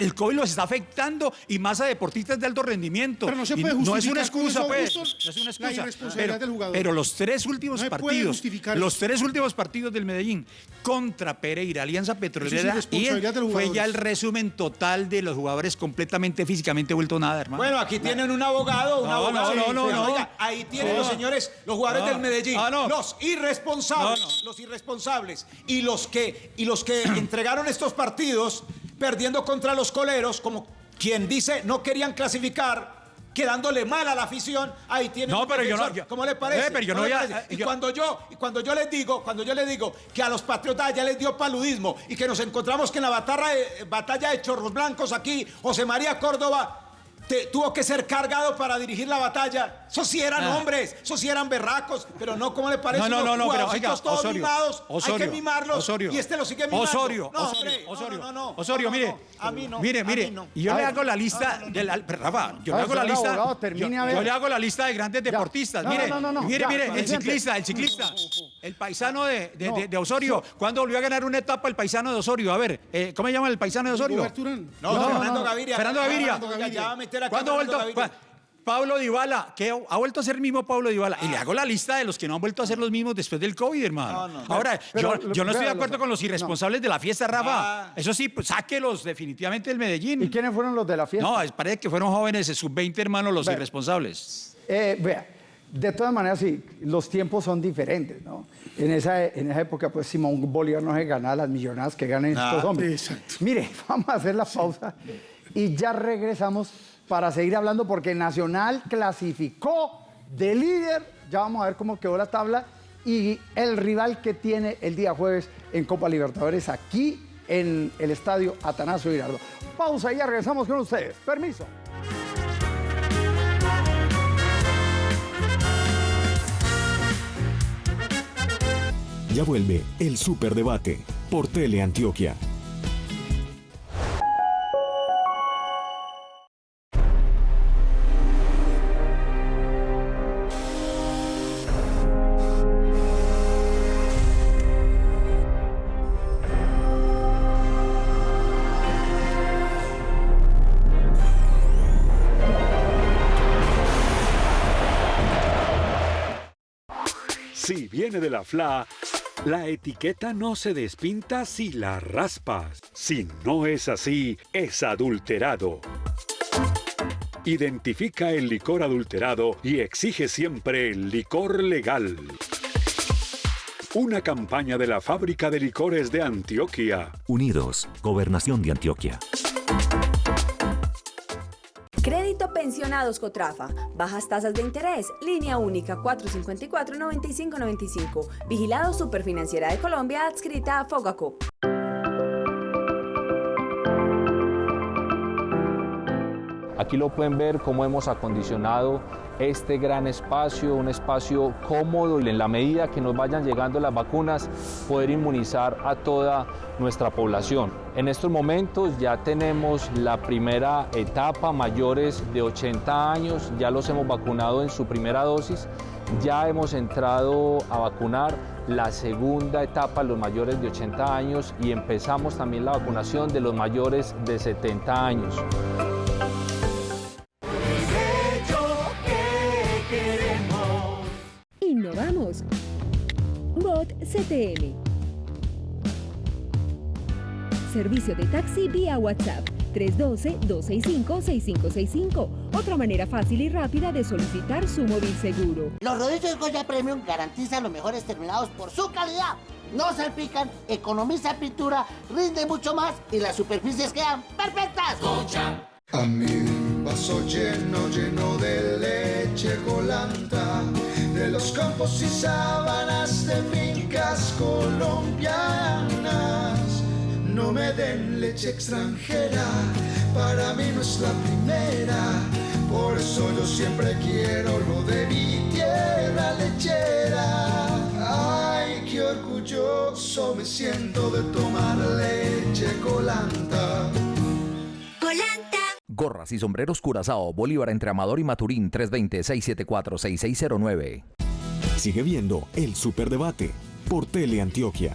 el COVID los está afectando y más a deportistas de alto rendimiento. Pero no se Y puede no es una justificar con excusa, pues. No es una la excusa. irresponsabilidad pero, del jugador. pero los tres últimos No partidos, justificar los tres últimos partidos del Medellín contra Pereira, Alianza Petrolera y de los fue ya el resumen total de los jugadores completamente físicamente vuelto nada, hermano. Bueno, aquí tienen un abogado, un No, abogado. no, no, no, oiga, no. ahí tienen No. los señores, los jugadores No. del Medellín, Ah, no. los irresponsables, No, no. los irresponsables y los que y los que entregaron estos partidos perdiendo contra los coleros, como quien dice no querían clasificar. Quedándole mal a la afición, ahí tienen No, pero yo no- yo- ¿Cómo le parece? Eh, pero yo ¿Cómo no le voy a- parece? Y yo- cuando yo y cuando yo les digo, cuando yo les digo que a los patriotas ya les dio paludismo y que nos encontramos que en la batalla de, batalla de Chorros Blancos aquí, José María Córdoba te- tuvo que ser cargado para dirigir la batalla. Esos sí eran Ah. hombres, esos sí eran berracos, pero no como le parece. No, no, no, pero oiga, todos Osorio, mimados, hay Osorio, que mimarlos Osorio, y este lo sigue mimando. Osorio, no, Osorio, Osorio, no, no, no, Osorio, mire, no, a mí no, mire, mire, mí y yo A le ver. hago la lista de la, Rafa, yo le ver, hago la lista, abogado, termine, yo, le hago la lista de grandes deportistas, mire, no, no, no, mire, ya, mire, el ciclista, el ciclista, el paisano de, de, No. de- de Osorio, ¿cuándo volvió a ganar una etapa el paisano de Osorio? A ver, eh, ¿cómo se llama el paisano de Osorio? No, No, Fernando. Gaviria. Fernando Gaviria. A meter ¿Cuándo ha vuelto? Pablo Dybala, que ha vuelto a ser el mismo Pablo Dybala. Y le hago la lista de los que no han vuelto a ser los mismos después del COVID, hermano. No, no. Ahora, Pero, yo, yo no estoy de acuerdo con los irresponsables de la fiesta, Rafa. Ah. Eso sí, pues, sáquelos definitivamente del Medellín. ¿Y quiénes fueron los de la fiesta? No, es- parece que fueron jóvenes, sub-20 hermanos, los irresponsables. Eh, vea, de todas maneras, sí, los tiempos son diferentes, ¿no? En esa, en esa época, pues Simón Bolívar no se ganaba las millonadas que ganan Ah, estos hombres. exacto. Mire, vamos a hacer la pausa y ya regresamos para seguir hablando porque Nacional clasificó de líder. Ya vamos a ver cómo quedó la tabla y el rival que tiene el día jueves en Copa Libertadores aquí en el estadio Atanasio Girardo. Pausa y ya regresamos con ustedes. Permiso. Ya vuelve el Superdebate por Teleantioquia. Antioquia. Viene de la FLA, la etiqueta no se despinta si la raspas. Si no es así, es adulterado. Identifica el licor adulterado y exige siempre el licor legal. Una campaña de la Fábrica de Licores de Antioquia. Unidos, Gobernación de Antioquia. Pensionados Cotrafa. Bajas tasas de interés. Línea única 454-9595. Vigilado Superfinanciera de Colombia adscrita a Fogacop. Aquí lo pueden ver cómo hemos acondicionado este gran espacio, un espacio cómodo y en la medida que nos vayan llegando las vacunas, poder inmunizar a toda nuestra población. En estos momentos ya tenemos la primera etapa, mayores de 80 años, ya los hemos vacunado en su primera dosis, ya hemos entrado a vacunar la segunda etapa, los mayores de 80 años, y empezamos también la vacunación de los mayores de 70 años. Servicio de taxi vía WhatsApp 312-265-6565. Otra manera fácil y rápida de solicitar su móvil seguro. Los rodillos Goya Premium garantizan los mejores terminados por su calidad. No salpican, economiza pintura, rinde mucho más y las superficies quedan perfectas. A mi vaso lleno, lleno de leche colanta, de los campos y sábanas de fincas colombianas. No me den leche extranjera, para mí no es la primera. Por eso yo siempre quiero lo de mi tierra lechera. Ay, qué orgulloso me siento de tomar leche colanta. Colanta. Gorras y sombreros Curazao, Bolívar entre Amador y Maturín 320-674-6609. Sigue viendo el Superdebate por Teleantioquia.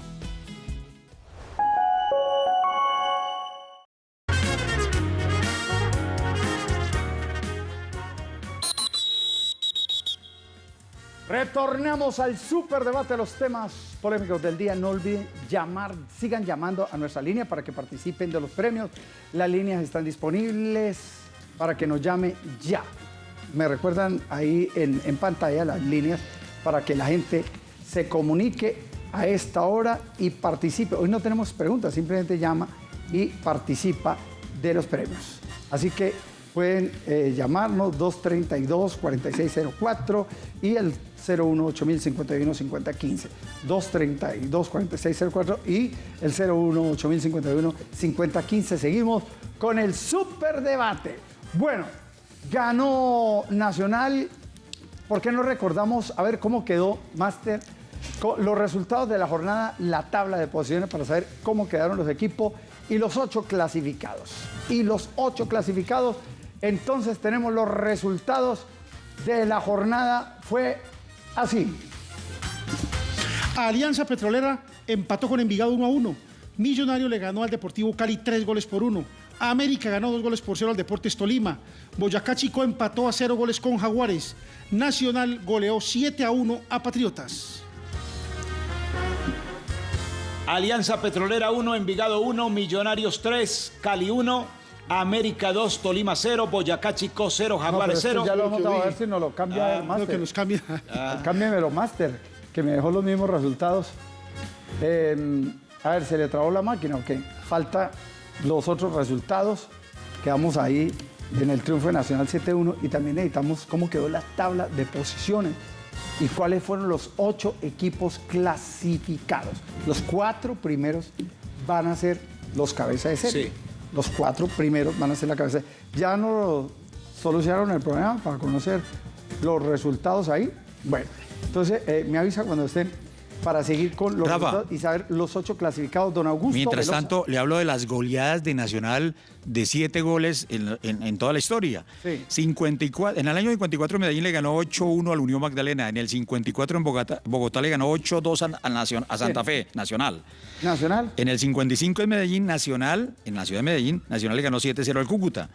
Retornamos al super debate de los temas polémicos del día. No olviden llamar, sigan llamando a nuestra línea para que participen de los premios. Las líneas están disponibles para que nos llame ya. Me recuerdan ahí en, en pantalla las líneas para que la gente se comunique a esta hora y participe. Hoy no tenemos preguntas, simplemente llama y participa de los premios. Así que pueden eh, llamarnos 232-4604 y el 018-051-5015. 232-4604 y el 018-051-5015. Seguimos con el super debate. Bueno, ganó Nacional. ¿Por qué no recordamos a ver cómo quedó Master? Los resultados de la jornada, la tabla de posiciones para saber cómo quedaron los equipos y los ocho clasificados. Y los ocho clasificados, entonces tenemos los resultados de la jornada. Fue así. Alianza Petrolera empató con Envigado 1 a 1. Millonario le ganó al Deportivo Cali 3 goles por 1. América ganó 2 goles por 0 al Deportes Tolima. Boyacá Chico empató a 0 goles con Jaguares. Nacional goleó 7 a 1 a Patriotas. Alianza Petrolera 1, Envigado 1, Millonarios 3, Cali 1, América 2, Tolima 0, Boyacá Chico 0, Jaguares 0. ya lo hemos dado a ver si nos lo cambia Ah, el máster. que nos cambia. Ah. Cámbiamelo, máster, que me dejó los mismos resultados. Eh, a ver, ¿se le trabó la máquina o qué? Falta los otros resultados. Quedamos ahí en el triunfo de Nacional 7-1 y también necesitamos cómo quedó la tabla de posiciones y cuáles fueron los ocho equipos clasificados. Los cuatro primeros van a ser los cabezas de serie. Sí. Los cuatro primeros van a ser la cabeza. Ya no solucionaron el problema para conocer los resultados ahí. Bueno, entonces eh, me avisa cuando estén para seguir con los Rafa. y saber los ocho clasificados. Don Augusto. Mientras Velosa. tanto, le hablo de las goleadas de Nacional de siete goles en, en- en toda la historia. Sí. 54, en el año 54 Medellín le ganó 8-1 al Unión Magdalena. En el 54 en Bogotá, Bogotá le ganó 8-2 a, a Nacion- a Santa Fe, Nacional. Nacional. En el 55 en Medellín, Nacional, en la ciudad de Medellín, Nacional le ganó 7-0 al Cúcuta.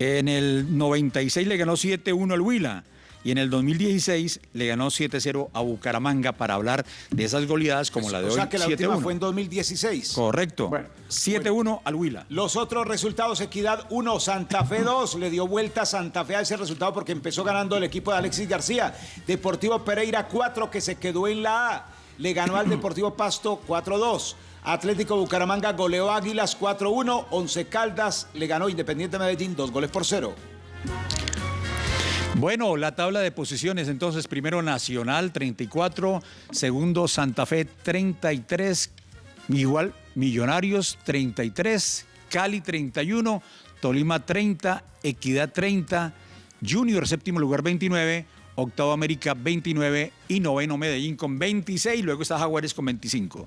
En el 96 le ganó 7-1 al Huila. Y en el 2016 le ganó 7-0 a Bucaramanga para hablar de esas goleadas como la de o hoy. sea que la última 7-1. fue en 2016. Correcto. 7-1 al Huila. Los otros resultados, Equidad 1, Santa Fe 2, le dio vuelta a Santa Fe a ese resultado porque empezó ganando el equipo de Alexis García. Deportivo Pereira 4, que se quedó en la A, le ganó al Deportivo Pasto 4-2. Atlético Bucaramanga goleó Águilas 4-1. Once Caldas le ganó Independiente Medellín 2 goles por 0. Bueno, la tabla de posiciones, entonces, primero Nacional 34, segundo Santa Fe 33, igual Millonarios 33, Cali 31, Tolima 30, Equidad 30, Junior séptimo lugar 29, octavo América 29 y noveno Medellín con 26, luego está Jaguares con 25.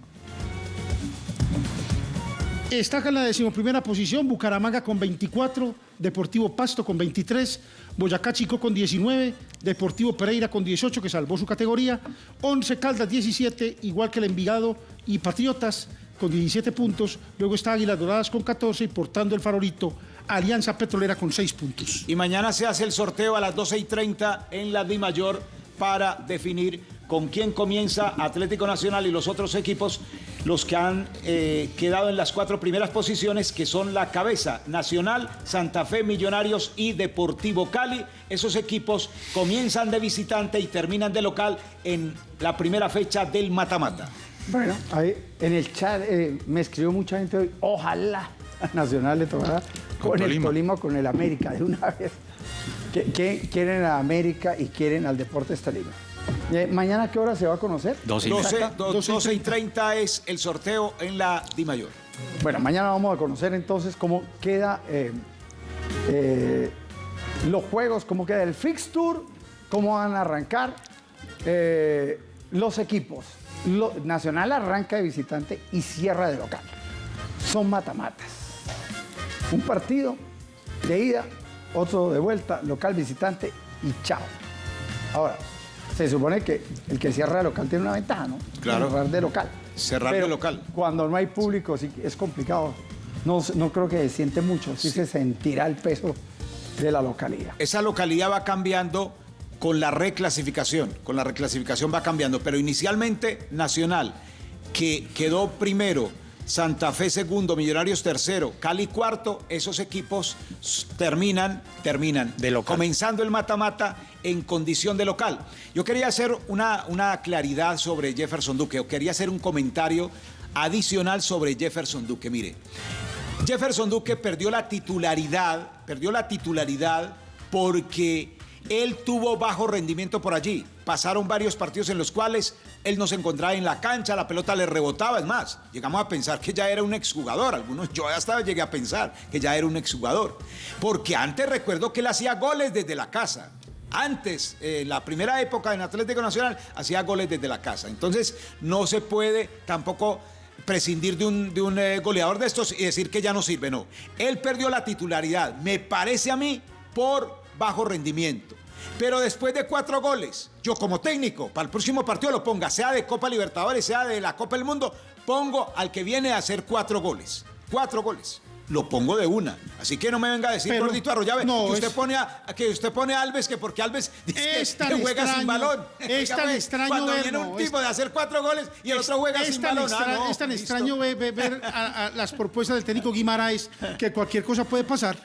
Está en la decimoprimera posición Bucaramanga con 24, Deportivo Pasto con 23, Boyacá Chico con 19, Deportivo Pereira con 18, que salvó su categoría, 11 Caldas 17, igual que el Envigado y Patriotas con 17 puntos, luego está Águilas Doradas con 14 y portando el farolito Alianza Petrolera con 6 puntos. Y mañana se hace el sorteo a las 12 y 30 en la Di Mayor para definir con quién comienza Atlético Nacional y los otros equipos, los que han eh, quedado en las cuatro primeras posiciones, que son la cabeza Nacional, Santa Fe, Millonarios y Deportivo Cali. Esos equipos comienzan de visitante y terminan de local en la primera fecha del mata-mata. Bueno, ahí en el chat eh, me escribió mucha gente hoy. Ojalá a Nacional le tocara con, Con el Tolima. Tolima, con el América de una vez. Que, que quieren a América y quieren al Deportes Tolima. Eh, ¿Mañana qué hora se va a conocer? 12, Exacta. do- 12 y 30 es el sorteo en la Di Mayor. Bueno, mañana vamos a conocer entonces cómo queda eh, eh, los juegos, cómo queda el fixture, cómo van a arrancar eh, los equipos. Lo- Nacional arranca de visitante y cierra de local. Son matamatas. Un partido de ida, otro de vuelta, local visitante y chao. Ahora, se supone que el que cierra de local tiene una ventaja, ¿no? Claro. Cerrar de local. Cerrar de local. Cuando no hay público sí es complicado. No, no creo que se siente mucho, sí, se sentirá el peso de la localidad. Esa localidad va cambiando con la reclasificación, con la reclasificación va cambiando, pero inicialmente Nacional, que quedó primero, Santa Fe segundo, Millonarios tercero, Cali cuarto, esos equipos terminan, terminan, comenzando el mata-mata en condición de local. Yo quería hacer una, una claridad sobre Jefferson Duque, o quería hacer un comentario adicional sobre Jefferson Duque. Mire, Jefferson Duque perdió la titularidad, perdió la titularidad porque él tuvo bajo rendimiento por allí. Pasaron varios partidos en los cuales él no se encontraba en la cancha, la pelota le rebotaba. Es más, llegamos a pensar que ya era un exjugador. Algunos, yo hasta llegué a pensar que ya era un exjugador. Porque antes recuerdo que él hacía goles desde la casa. Antes, eh, la primera época en Atlético Nacional, hacía goles desde la casa. Entonces, no se puede tampoco prescindir de un, de un eh, goleador de estos y decir que ya no sirve. No. Él perdió la titularidad, me parece a mí, por bajo rendimiento. Pero después de cuatro goles, yo como técnico, para el próximo partido lo ponga, sea de Copa Libertadores, sea de la Copa del Mundo, pongo al que viene a hacer cuatro goles. Cuatro goles. Lo pongo de una. Así que no me venga a decir, Pero- gordito Arroyave, no, que, usted es- pone a, que usted pone a Alves, que porque Alves dice Es que juega sin balón. es tan pues, extraño Cuando viene un tipo de hacer cuatro goles y el otro juega sin balón. Ah, no, es tan listo. extraño ver, ver- ver a, a las propuestas del técnico Guimaraes que cualquier cosa puede pasar.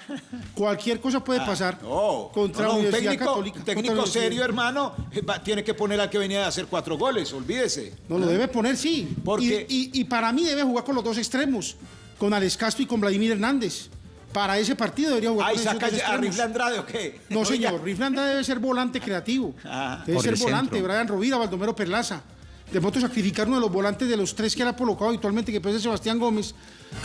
Cualquier cosa puede Ah, pasar no, contra un técnico, Católica. un técnico serio, hermano, va- tiene que poner al que venía a hacer cuatro goles, olvídese. No lo debe poner, sí. Porque- Y, y- y para mí debe jugar con los dos extremos, con Alex Castro y con Vladimir Hernández. Para ese partido debería jugar Ay, saca a. Rifle Andrade o qué? No, Oiga. señor. Riflanda debe ser volante creativo. Ah, debe ser volante. centro. Brian Rovira, Baldomero Perlaza. De pronto sacrificar uno de los volantes de los tres que él ha colocado habitualmente, que puede ser Sebastián Gómez.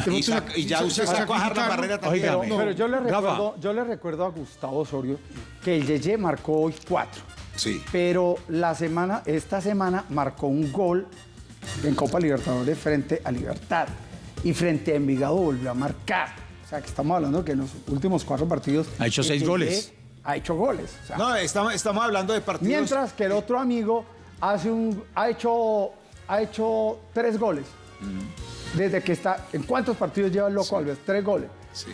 De Y pronto sac- y ya usted sa- sacó a Harlan. Barrera también. Pero, yo, le recuerdo, yo le recuerdo a Gustavo Osorio que el Yeye marcó hoy cuatro. Sí. Pero la semana, esta semana marcó un gol en Copa Libertadores frente a Libertad. Y frente a Envigado volvió a marcar. O sea, que estamos hablando que en los últimos cuatro partidos... Ha hecho seis goles. Ha hecho goles. O sea, No, estamos, estamos hablando de partidos. Mientras que el otro amigo hace un, ha, hecho, ha hecho tres goles. Desde que está. ¿En cuántos partidos lleva el Loco Alves? Tres goles. Sí.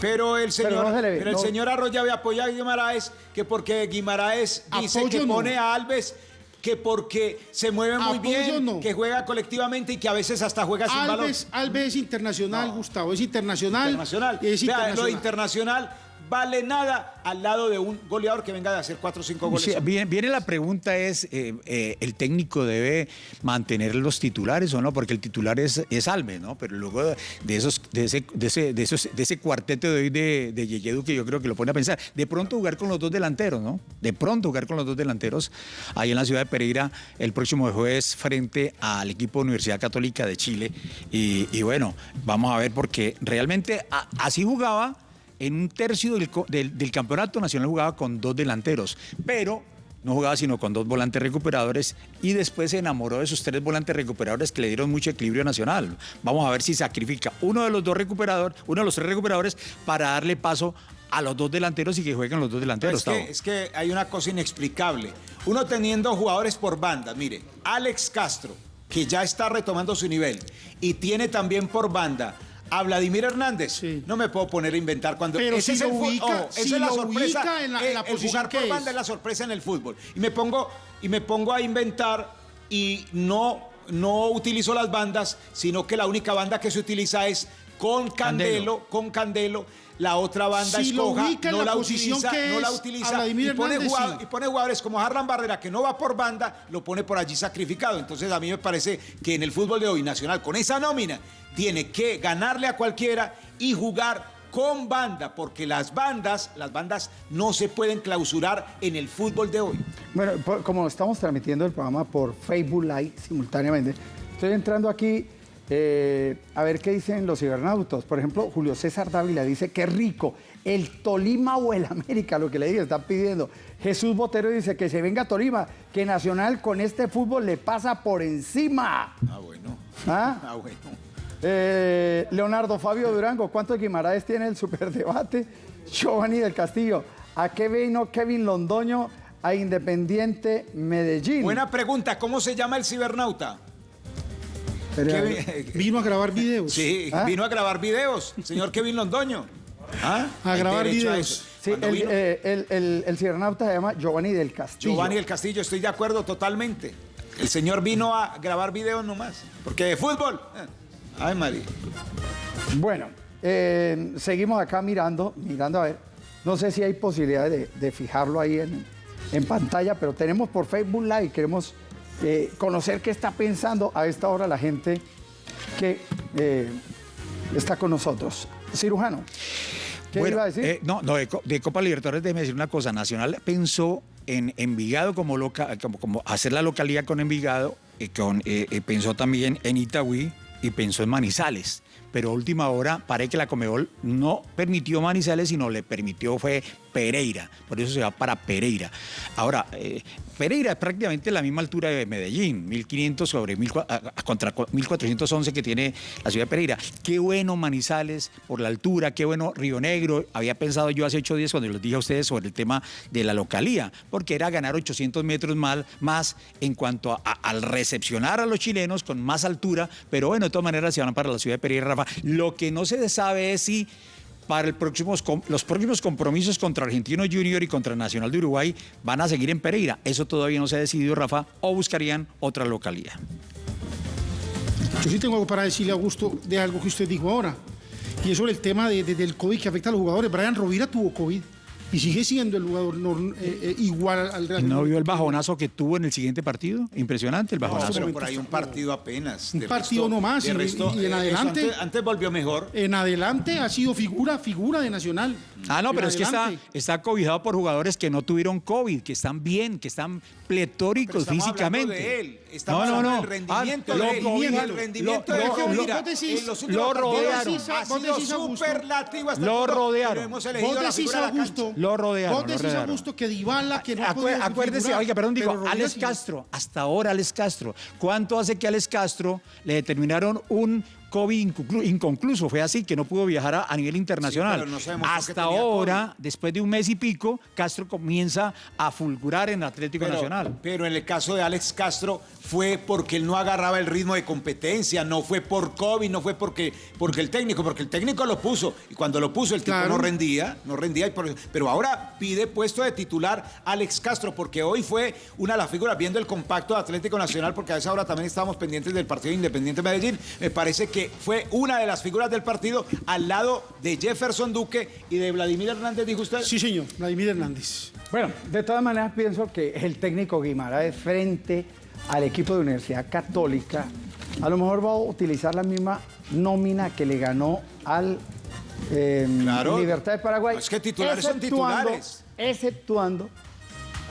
Pero el señor, Pero no se le ve, pero el no. señor Arroyo apoya a Guimaraes que porque Guimaraes dice Apoyo que no. pone a Alves que porque se mueve muy Apoyo bien, no. que juega colectivamente y que a veces hasta juega sin balón. Alves, Alves es internacional, Gustavo, es internacional. Internacional. Es Vea, internacional. lo de internacional vale nada al lado de un goleador que venga de hacer cuatro o cinco goles. Sí, viene, la pregunta es, eh, eh, ¿el técnico debe mantener los titulares o no? Porque el titular es, es Alves, ¿no? Pero luego de, esos, de, ese, de, ese, de, esos, de ese cuarteto de hoy de, de Yeyedu que yo creo que lo pone a pensar, de pronto jugar con los dos delanteros, ¿no? De pronto jugar con los dos delanteros ahí en la ciudad de Pereira el próximo jueves frente al equipo Universidad Católica de Chile. Y, bueno, vamos a ver porque realmente así jugaba en un tercio del, del- del campeonato nacional jugaba con dos delanteros, pero no jugaba sino con dos volantes recuperadores y después se enamoró de esos tres volantes recuperadores que le dieron mucho equilibrio nacional. Vamos a ver si sacrifica uno de los dos recuperadores, uno de los tres recuperadores para darle paso a los dos delanteros y que jueguen los dos delanteros. Es que, Tavo. es que hay una cosa inexplicable. Uno teniendo jugadores por banda, mire, Alex Castro, que ya está retomando su nivel, y tiene también por banda a Vladimir Hernández. No me puedo poner a inventar cuando Pero ese si es el lo ubica- esa si es la sorpresa. ubica en la- en eh, la el posición jugar por que banda es. es la sorpresa en el fútbol. Y me pongo, y me pongo a inventar y no, no utilizo las bandas, sino que la única banda que se utiliza es con Candelo, con Candelo. La otra banda Si es lo coja, ubica en no la utiliza, que no la utiliza y pone, Hernández, jugado- sí. y pone jugadores como Harlan Barrera que no va por banda, lo pone por allí sacrificado. Entonces a mí me parece que en el fútbol de hoy nacional con esa nómina tiene que ganarle a cualquiera y jugar con banda, porque las bandas, las bandas no se pueden clausurar en el fútbol de hoy. Bueno, por- como estamos transmitiendo el programa por Facebook Live simultáneamente, estoy entrando aquí eh, a ver qué dicen los cibernautas. Por ejemplo, Julio César Dávila dice, qué rico, el Tolima o el América, lo que le dije, están pidiendo. Jesús Botero dice que se venga Tolima, que Nacional con este fútbol le pasa por encima. Ah, bueno. ¿Ah? Ah, bueno. Eh, Leonardo Fabio Durango, ¿cuántos Guimaraes tiene el superdebate? Giovanni del Castillo, ¿a qué vino Kevin Londoño a Independiente Medellín? Buena pregunta, ¿cómo se llama el cibernauta? Pero- Kevin- Vino a grabar videos. Sí, ¿Ah? vino a grabar videos, señor Kevin Londoño. ¿Ah? A grabar a videos. Sí, el, eh, el- el- el cibernauta se llama Giovanni del Castillo. Giovanni del Castillo, estoy de acuerdo totalmente. El señor vino a grabar videos nomás. Porque de fútbol. eh, Ay, María. Bueno, eh, seguimos acá mirando, mirando a ver. No sé si hay posibilidad de, de fijarlo ahí en, en pantalla, pero tenemos por Facebook Live, queremos eh, conocer qué está pensando a esta hora la gente que eh, está con nosotros. Cirujano, ¿qué Bueno, iba a decir? eh, no, no, de, Co- de Copa Libertadores déjeme decir una cosa. Nacional pensó en Envigado como, loca, como, como hacer la localidad con Envigado, y con, pensó también en Itagüí y pensó en Manizales. Pero a última hora, parece que la Comebol no permitió Manizales, sino le permitió fue Pereira. Por eso se va para Pereira. Ahora, eh, Pereira es prácticamente la misma altura de Medellín, 1500 sobre 1000 cua- a- a- contra cua- 1411 que tiene la ciudad de Pereira. Qué bueno Manizales por la altura, qué bueno Río Negro. Había pensado yo hace ocho días cuando les dije a ustedes sobre el tema de la localía, porque era ganar 800 metros mal- más en cuanto al recepcionar a los chilenos con más altura, pero bueno, de todas maneras se van para la ciudad de Pereira, Rafa. Lo que no se sabe es si para los próximos compromisos contra Argentino Junior y contra Nacional de Uruguay van a seguir en Pereira. Eso todavía no se ha decidido, Rafa, o buscarían otra localidad. Yo sí tengo algo para decirle Augusto de algo que usted dijo ahora. Y es sobre el tema de- de- del COVID que afecta a los jugadores. Brian Rovira tuvo COVID y sigue siendo el jugador eh, eh, igual al Real ¿No Madrid. vio el bajonazo que tuvo en el siguiente partido? Impresionante el No, bajonazo. pero por ahí un partido apenas. Un partido resto- nomás, de resto, y en eh, adelante- Antes, antes volvió mejor. En adelante ha sido figura, figura de Nacional. Ah, no, En pero es que está, está cobijado por jugadores que no tuvieron COVID, que están bien, que están pletóricos Pero físicamente. hablando de él. Estamos no, no, no. del rendimiento Ah, de lo él. el rendimiento lo- de lo- decís- en los lo rodearon. ha Vos sido decís, superlativo hasta Lo el rodearon. lo hemos elegido Vos la decís, figura de la Augusto, cancha. Lo rodearon, Vos decís, rodearon. Augusto, que Dybala, que no podía acuérdese, figurar, oiga, perdón, digo, Alex. Castro, hasta ahora Alex Castro. ¿Cuánto hace que Alex Castro le determinaron un COVID inconclu- inconcluso? Fue así, que no pudo viajar a, a nivel internacional. no hasta tenía ahora, después de un mes y pico, Castro comienza a fulgurar en Atlético Pero, Nacional. pero en el caso de Alex Castro fue porque él no agarraba el ritmo de competencia, no fue por COVID, no fue porque, porque el técnico, porque el técnico lo puso. Y cuando lo puso el tipo Claro. no rendía, no rendía. y por- pero ahora pide puesto de titular Alex Castro, porque hoy fue una de las figuras, viendo el compacto de Atlético Nacional, porque a esa hora también estábamos pendientes del partido Independiente Medellín. Me parece que fue una de las figuras del partido al lado de Jefferson Duque y de Vladimir Hernández, dijo usted. Sí, señor, Vladimir Hernández. Bueno, de todas maneras pienso que el técnico Guimaraes frente al equipo de Universidad Católica a lo mejor va a utilizar la misma nómina que le ganó al eh, Claro. Libertad de Paraguay. Es que titulares son titulares. Exceptuando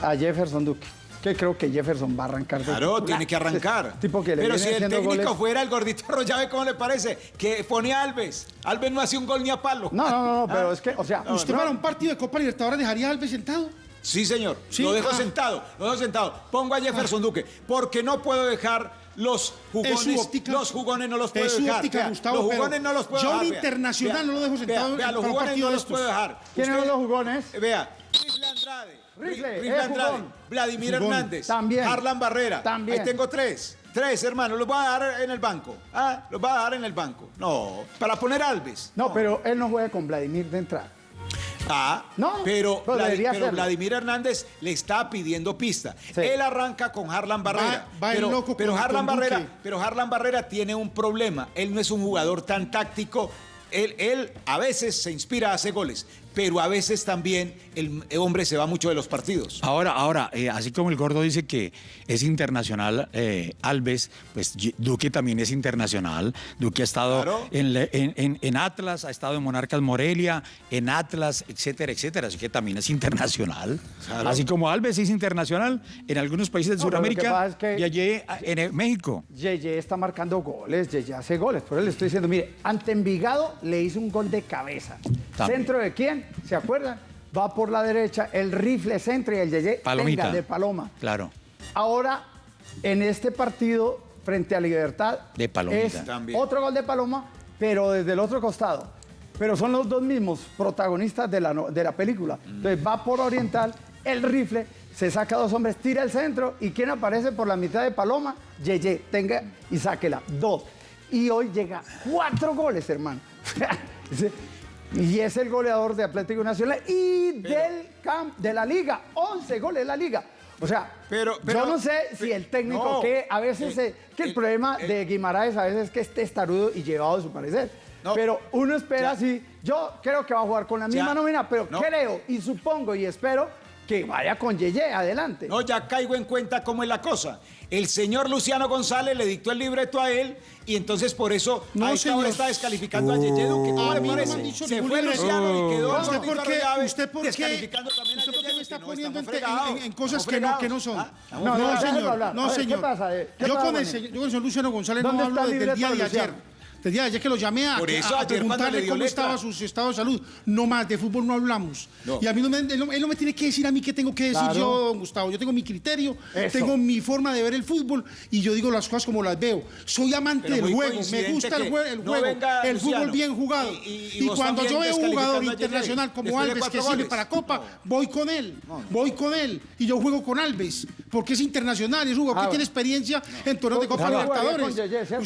a Jefferson Duque, que creo que Jefferson va a arrancar. de Claro, titular. tiene que arrancar. Tipo que le Pero viene si el técnico goles. fuera el gordito Arroyave, ¿cómo le parece? Que pone a Alves. Alves no hace un gol ni a palo. No, no, no, Ah. pero es que, o sea, ¿Usted no, para un partido de Copa Libertadores dejaría a Alves sentado? Sí, señor. Sí, Lo dejo ah. sentado, lo dejo sentado. Pongo a Jefferson Duque, porque no puedo dejar los jugones. Es su óptica. Los jugones no los puedo Es su dejar. óptica, Vea, Gustavo, los jugones no los puedo yo dejar. vea. internacional Vea, no lo dejo sentado Vea, los un jugones partido no los puedo dejar. ¿Quiénes son los jugones? Vea, Rifle Andrade. Rifle, Andrade. Vladimir. Hernández. También. Harlan Barrera. También. Ahí tengo tres. Tres, hermano. Los voy a dar en el banco. Ah, los voy a dar en el banco. No, para poner a Alves. No, pero él no juega con Vladimir de entrada. Ah, No, pero. Vladimir Hernández le está pidiendo pista. Sí. Él arranca con Harlan Barrera. Va- va el pero, loco pero con- Harlan Barrera, Duque. pero Harlan Barrera tiene un problema. Él no es un jugador tan táctico. Él, él a veces se inspira, hace goles, pero a veces también el hombre se va mucho de los partidos. Ahora, ahora, eh, así como el gordo dice que es internacional eh, Alves, pues Duque también es internacional. Duque ha estado Claro. en, en- en- en Atlas, ha estado en Monarcas Morelia, en Atlas, etcétera, etcétera. Así que también es internacional. Claro. Así como Alves es internacional en algunos países de No, Sudamérica es que- y allí eh, en México. Yeye está marcando goles, Yeye hace goles. Por eso le estoy diciendo, mire, ante Envigado le hizo un gol de cabeza. También. ¿Centro de quién? ¿Se acuerdan? Va por la derecha, el rifle centro y el Yeye Palomita. venga, de Paloma. Claro. Ahora, en este partido, frente a Libertad, De Palomita. es También. otro gol de Paloma, pero desde el otro costado. Pero son los dos mismos protagonistas de la, de la película. Entonces va por Oriental, el rifle, se saca dos hombres, tira el centro y ¿quién aparece por la mitad de Paloma? Yeye, tenga y sáquela. Dos. Y hoy llega cuatro goles, hermano. y es el goleador de Atlético Nacional y del camp de la liga. 11 goles de la liga. O sea, Pero- pero- yo no sé si el técnico no. que a veces eh, que el, el- problema el- de Guimaraes a veces es que es testarudo y llevado a su parecer. No. Pero uno espera así. Yo creo que va a jugar con la misma Ya. nómina, pero No. creo y supongo y espero que vaya con Yeye adelante. No, ya caigo en cuenta cómo es la cosa. El señor Luciano González le dictó el libreto a él y entonces por eso No, a esta señor. hora está descalificando a Yeye Duque. Han dicho Se fue libreto. Luciano y quedó ¿Usted por qué- usted por qué- descalificando también a usted por qué Yeye me está. No, poniendo en, fregados. en- en cosas que no, que no son? Ah, No, no, No, déjalo señor. No, A ver, ¿qué señor. pasa? ¿Qué Yo pasa con el yo con el señor Luciano González no ¿Dónde hablo desde el día de ayer. Desde ayer que lo llamé a, Por eso, a- a preguntarle cómo letra. estaba su estado de salud. No más, de fútbol no hablamos. No. Y a mí no me, él, no, él no me tiene que decir a mí qué tengo que decir Claro. yo, don Gustavo. Yo tengo mi criterio, Eso. tengo mi forma de ver el fútbol y yo digo las cosas como las veo. Soy amante del juego, me gusta el, jue- el no juego, venga el Luciano. fútbol bien jugado. Y- y- y Y, cuando yo veo un jugador internacional como Alves que cuatro sirve goles. para Copa, No. voy con él, voy con él. Y yo juego con Alves, porque es internacional, es un jugador Ah, que bueno. tiene experiencia en torneos de Copa Libertadores.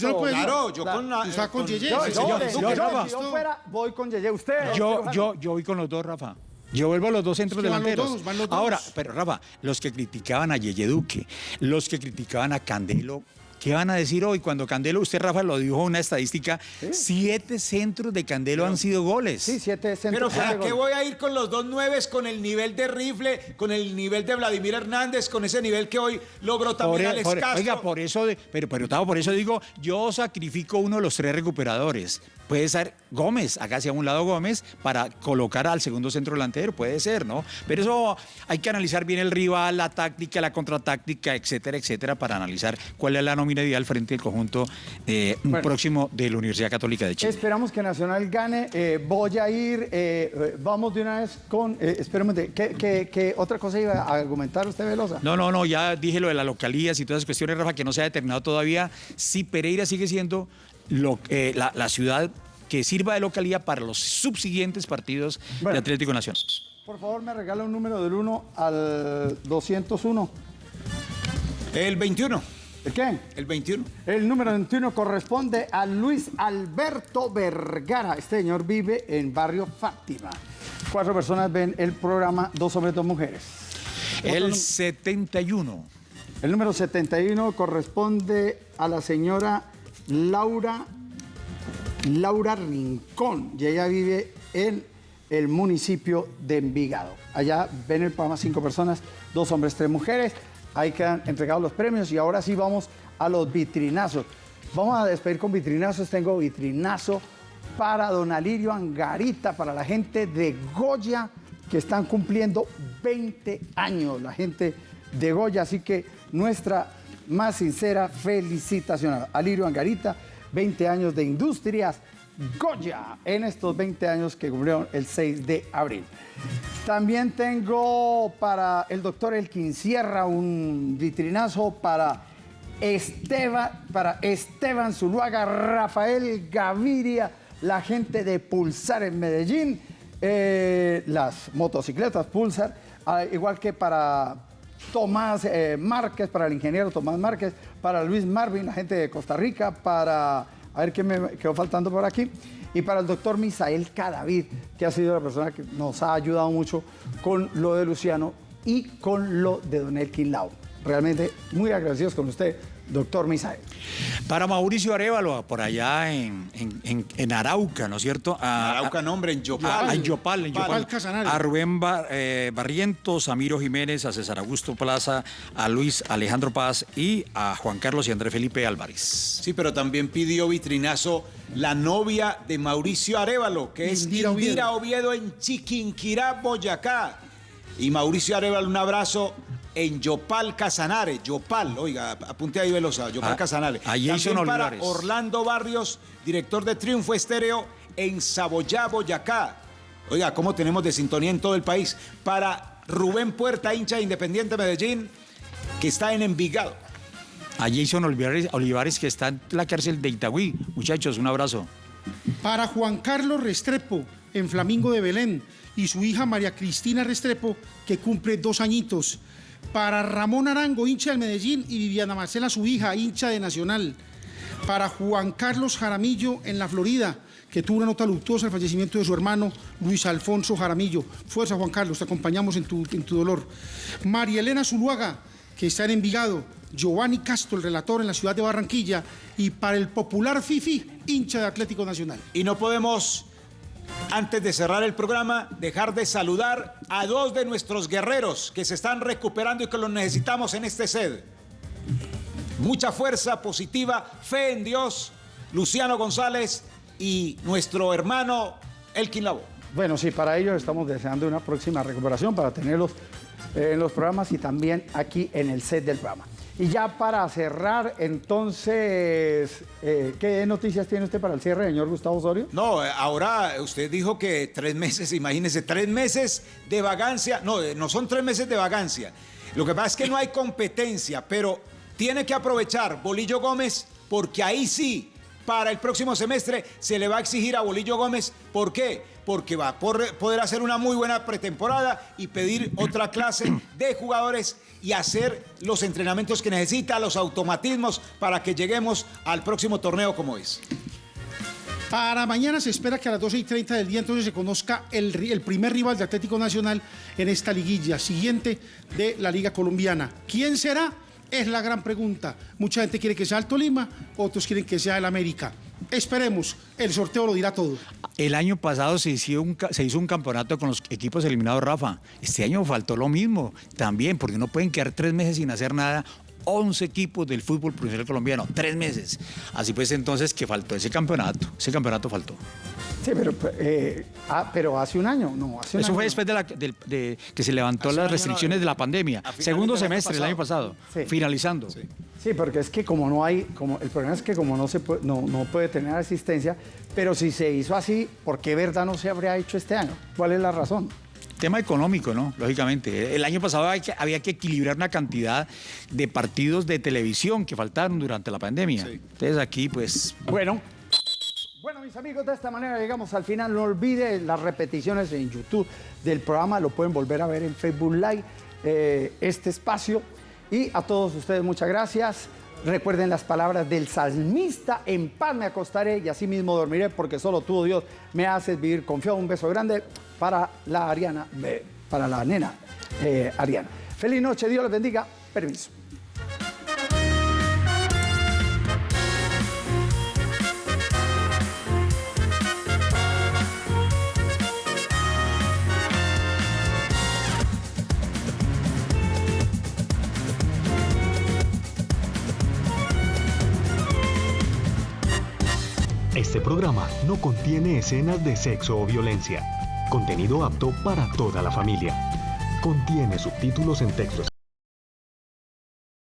no Claro, yo con va con Yeye. Yo, yo, yo, fuera, voy con Yeye. Usted. Yo, yo, yo voy con los dos, Rafa. Yo vuelvo a los dos centros Es que van los delanteros. dos, van los dos. Ahora, pero Rafa, los que criticaban a Yeye Duque, los que criticaban a Candelo, ¿qué van a decir hoy? Cuando Candelo, usted, Rafa, lo dijo una estadística, siete centros de Candelo han sido goles. Sí, siete Pero centros. ¿para siete qué voy a ir con los dos nueves, con el nivel de Rifle, con el nivel de Vladimir Hernández, con ese nivel que hoy logró también e- Alex por- Castro? oiga, por eso, de- pero, pero Tavo, por eso digo, yo sacrifico uno de los tres recuperadores. Puede ser Gómez, acá hacia un lado Gómez, para colocar al segundo centro delantero, puede ser, ¿no? Pero eso hay que analizar bien el rival, la táctica, la contratáctica, etcétera, etcétera, para analizar cuál es la nómina ideal frente al conjunto eh, próximo de la Universidad Católica de Chile. Esperamos que Nacional gane. Eh, voy a ir, eh, vamos de una vez con, espérame, ¿qué, qué, qué otra cosa iba a argumentar usted, Velosa? No, no, no, ya dije lo de las localías y todas esas cuestiones, Rafa, que no se ha determinado todavía si Pereira sigue siendo lo, eh, la, la ciudad que sirva de localía para los subsiguientes partidos de Atlético Nacional. Por favor, me regala un número del 1 al 201. El 21. ¿El qué? El 21. El número 21 corresponde a Luis Alberto Vergara. Este señor vive en barrio Fátima. Cuatro personas ven el programa, dos hombres, dos mujeres. El 71. El número 71 corresponde a la señora Laura, Laura Rincón. Y ella vive en el municipio de Envigado. Allá ven el programa cinco personas, dos hombres, tres mujeres. Ahí quedan entregados los premios y ahora sí vamos a los vitrinazos. Vamos a despedir con vitrinazos. Tengo vitrinazo para don Alirio Angarita, para la gente de Goya que están cumpliendo 20 años, la gente de Goya. Así que nuestra más sincera felicitación a Alirio Angarita, 20 años de industrias Goya en estos 20 años que cumplieron el 6 de abril. También tengo para el doctor Elkin Sierra un vitrinazo para Esteban, para Esteban Zuluaga, Rafael Gaviria, la gente de Pulsar en Medellín, eh, las motocicletas Pulsar, ah, igual que para Tomás eh, Márquez, para el ingeniero Tomás Márquez, para Luis Marvin, la gente de Costa Rica, para, a ver qué me quedó faltando por aquí, y para el doctor Misael Cadavid, que ha sido la persona que nos ha ayudado mucho con lo de Luciano y con lo de Don Elkin Lau. Realmente muy agradecidos con usted, doctor Misael. Para Mauricio Arevalo, por allá en, en- en- en Arauca, ¿no es cierto? A, Arauca, nombre, en Yopal. A, a Yopal, en Yopal. Yopal. Casanare. A Rubén eh, Barrientos, a Miro Jiménez, a César Augusto Plaza, a Luis Alejandro Paz y a Juan Carlos y Andrés Felipe Álvarez. Sí, pero también pidió vitrinazo la novia de Mauricio Arevalo, que es Indira Indira, Oviedo. Oviedo. en Chiquinquirá, Boyacá. Y Mauricio Arevalo, un abrazo en Yopal Casanare. Yopal, oiga, apunte ahí Velosa, Yopal Ah, Casanare. a Jason También para Olivares. Orlando Barrios, director de Triunfo Estéreo en Saboyá, Boyacá. Oiga, ¿cómo tenemos de sintonía en todo el país? Para Rubén Puerta, hincha de Independiente Medellín, que está en Envigado. A Jason Olivares, Olivares, que está en la cárcel de Itagüí. Muchachos, un abrazo. Para Juan Carlos Restrepo, en Flamingo de Belén, y su hija María Cristina Restrepo, que cumple dos añitos. Para Ramón Arango, hincha del Medellín, y Viviana Marcela, su hija, hincha de Nacional. Para Juan Carlos Jaramillo, en la Florida, que tuvo una nota luctuosa el fallecimiento de su hermano Luis Alfonso Jaramillo. Fuerza, Juan Carlos, te acompañamos en tu, en tu dolor. María Elena Zuluaga, que está en Envigado. Giovanni Castro, el relator en la ciudad de Barranquilla. Y para el popular Fifi, hincha de Atlético Nacional. Y no podemos, antes de cerrar el programa, dejar de saludar a dos de nuestros guerreros que se están recuperando y que los necesitamos en este sed. Mucha fuerza positiva, fe en Dios, Luciano González y nuestro hermano Elkin Labo. Bueno, sí, para ellos estamos deseando una próxima recuperación para tenerlos eh, en los programas y también aquí en el set del programa. Y ya para cerrar, entonces, eh, ¿qué noticias tiene usted para el cierre, señor Gustavo Osorio? No, ahora usted dijo que tres meses, imagínese, tres meses de vagancia. No, eh, no son tres meses de vagancia. Lo que pasa es que no hay competencia, pero tiene que aprovechar Bolillo Gómez porque ahí sí, para el próximo semestre se le va a exigir a Bolillo Gómez. ¿Por qué? Porque va a poder hacer una muy buena pretemporada y pedir otra clase de jugadores y hacer los entrenamientos que necesita, los automatismos para que lleguemos al próximo torneo como es. Para mañana se espera que a las 12 y 30 del día entonces se conozca el, ri- el primer rival de Atlético Nacional en esta liguilla siguiente de la Liga Colombiana. ¿Quién será? Es la gran pregunta. Mucha gente quiere que sea el Tolima, otros quieren que sea el América. Esperemos, el sorteo lo dirá todo. El año pasado se hizo, un, se hizo un campeonato con los equipos eliminados, Rafa. Este año faltó lo mismo también, porque no pueden quedar tres meses sin hacer nada 11 equipos del fútbol profesional colombiano, tres meses. Así pues entonces que faltó ese campeonato, ese campeonato faltó. Sí, pero, eh, ah, pero hace un año, no, hace un Eso año. fue después de, la- del- de que se levantó las restricciones de la pandemia, segundo semestre del año pasado, finalizando. Sí, porque es que como no hay, como el problema es que como no se puede, no, no puede tener asistencia, pero si se hizo así, ¿por qué verdad no se habría hecho este año? ¿Cuál es la razón? Tema económico, ¿no? Lógicamente. El año pasado hay que- había que equilibrar una cantidad de partidos de televisión que faltaron durante la pandemia. Entonces aquí, pues... Bueno. Bueno, mis amigos, de esta manera llegamos al final. No olviden las repeticiones en YouTube del programa. Lo pueden volver a ver en Facebook Live, eh, este espacio. Y a todos ustedes, muchas gracias. Recuerden las palabras del salmista, en paz me acostaré y así mismo dormiré, porque solo tú, oh Dios, me haces vivir confiado. Un beso grande para la Ariana, eh, para la nena eh, Ariana. Feliz noche, Dios les bendiga. Permiso. Este programa no contiene escenas de sexo o violencia. Contenido apto para toda la familia. Contiene subtítulos en texto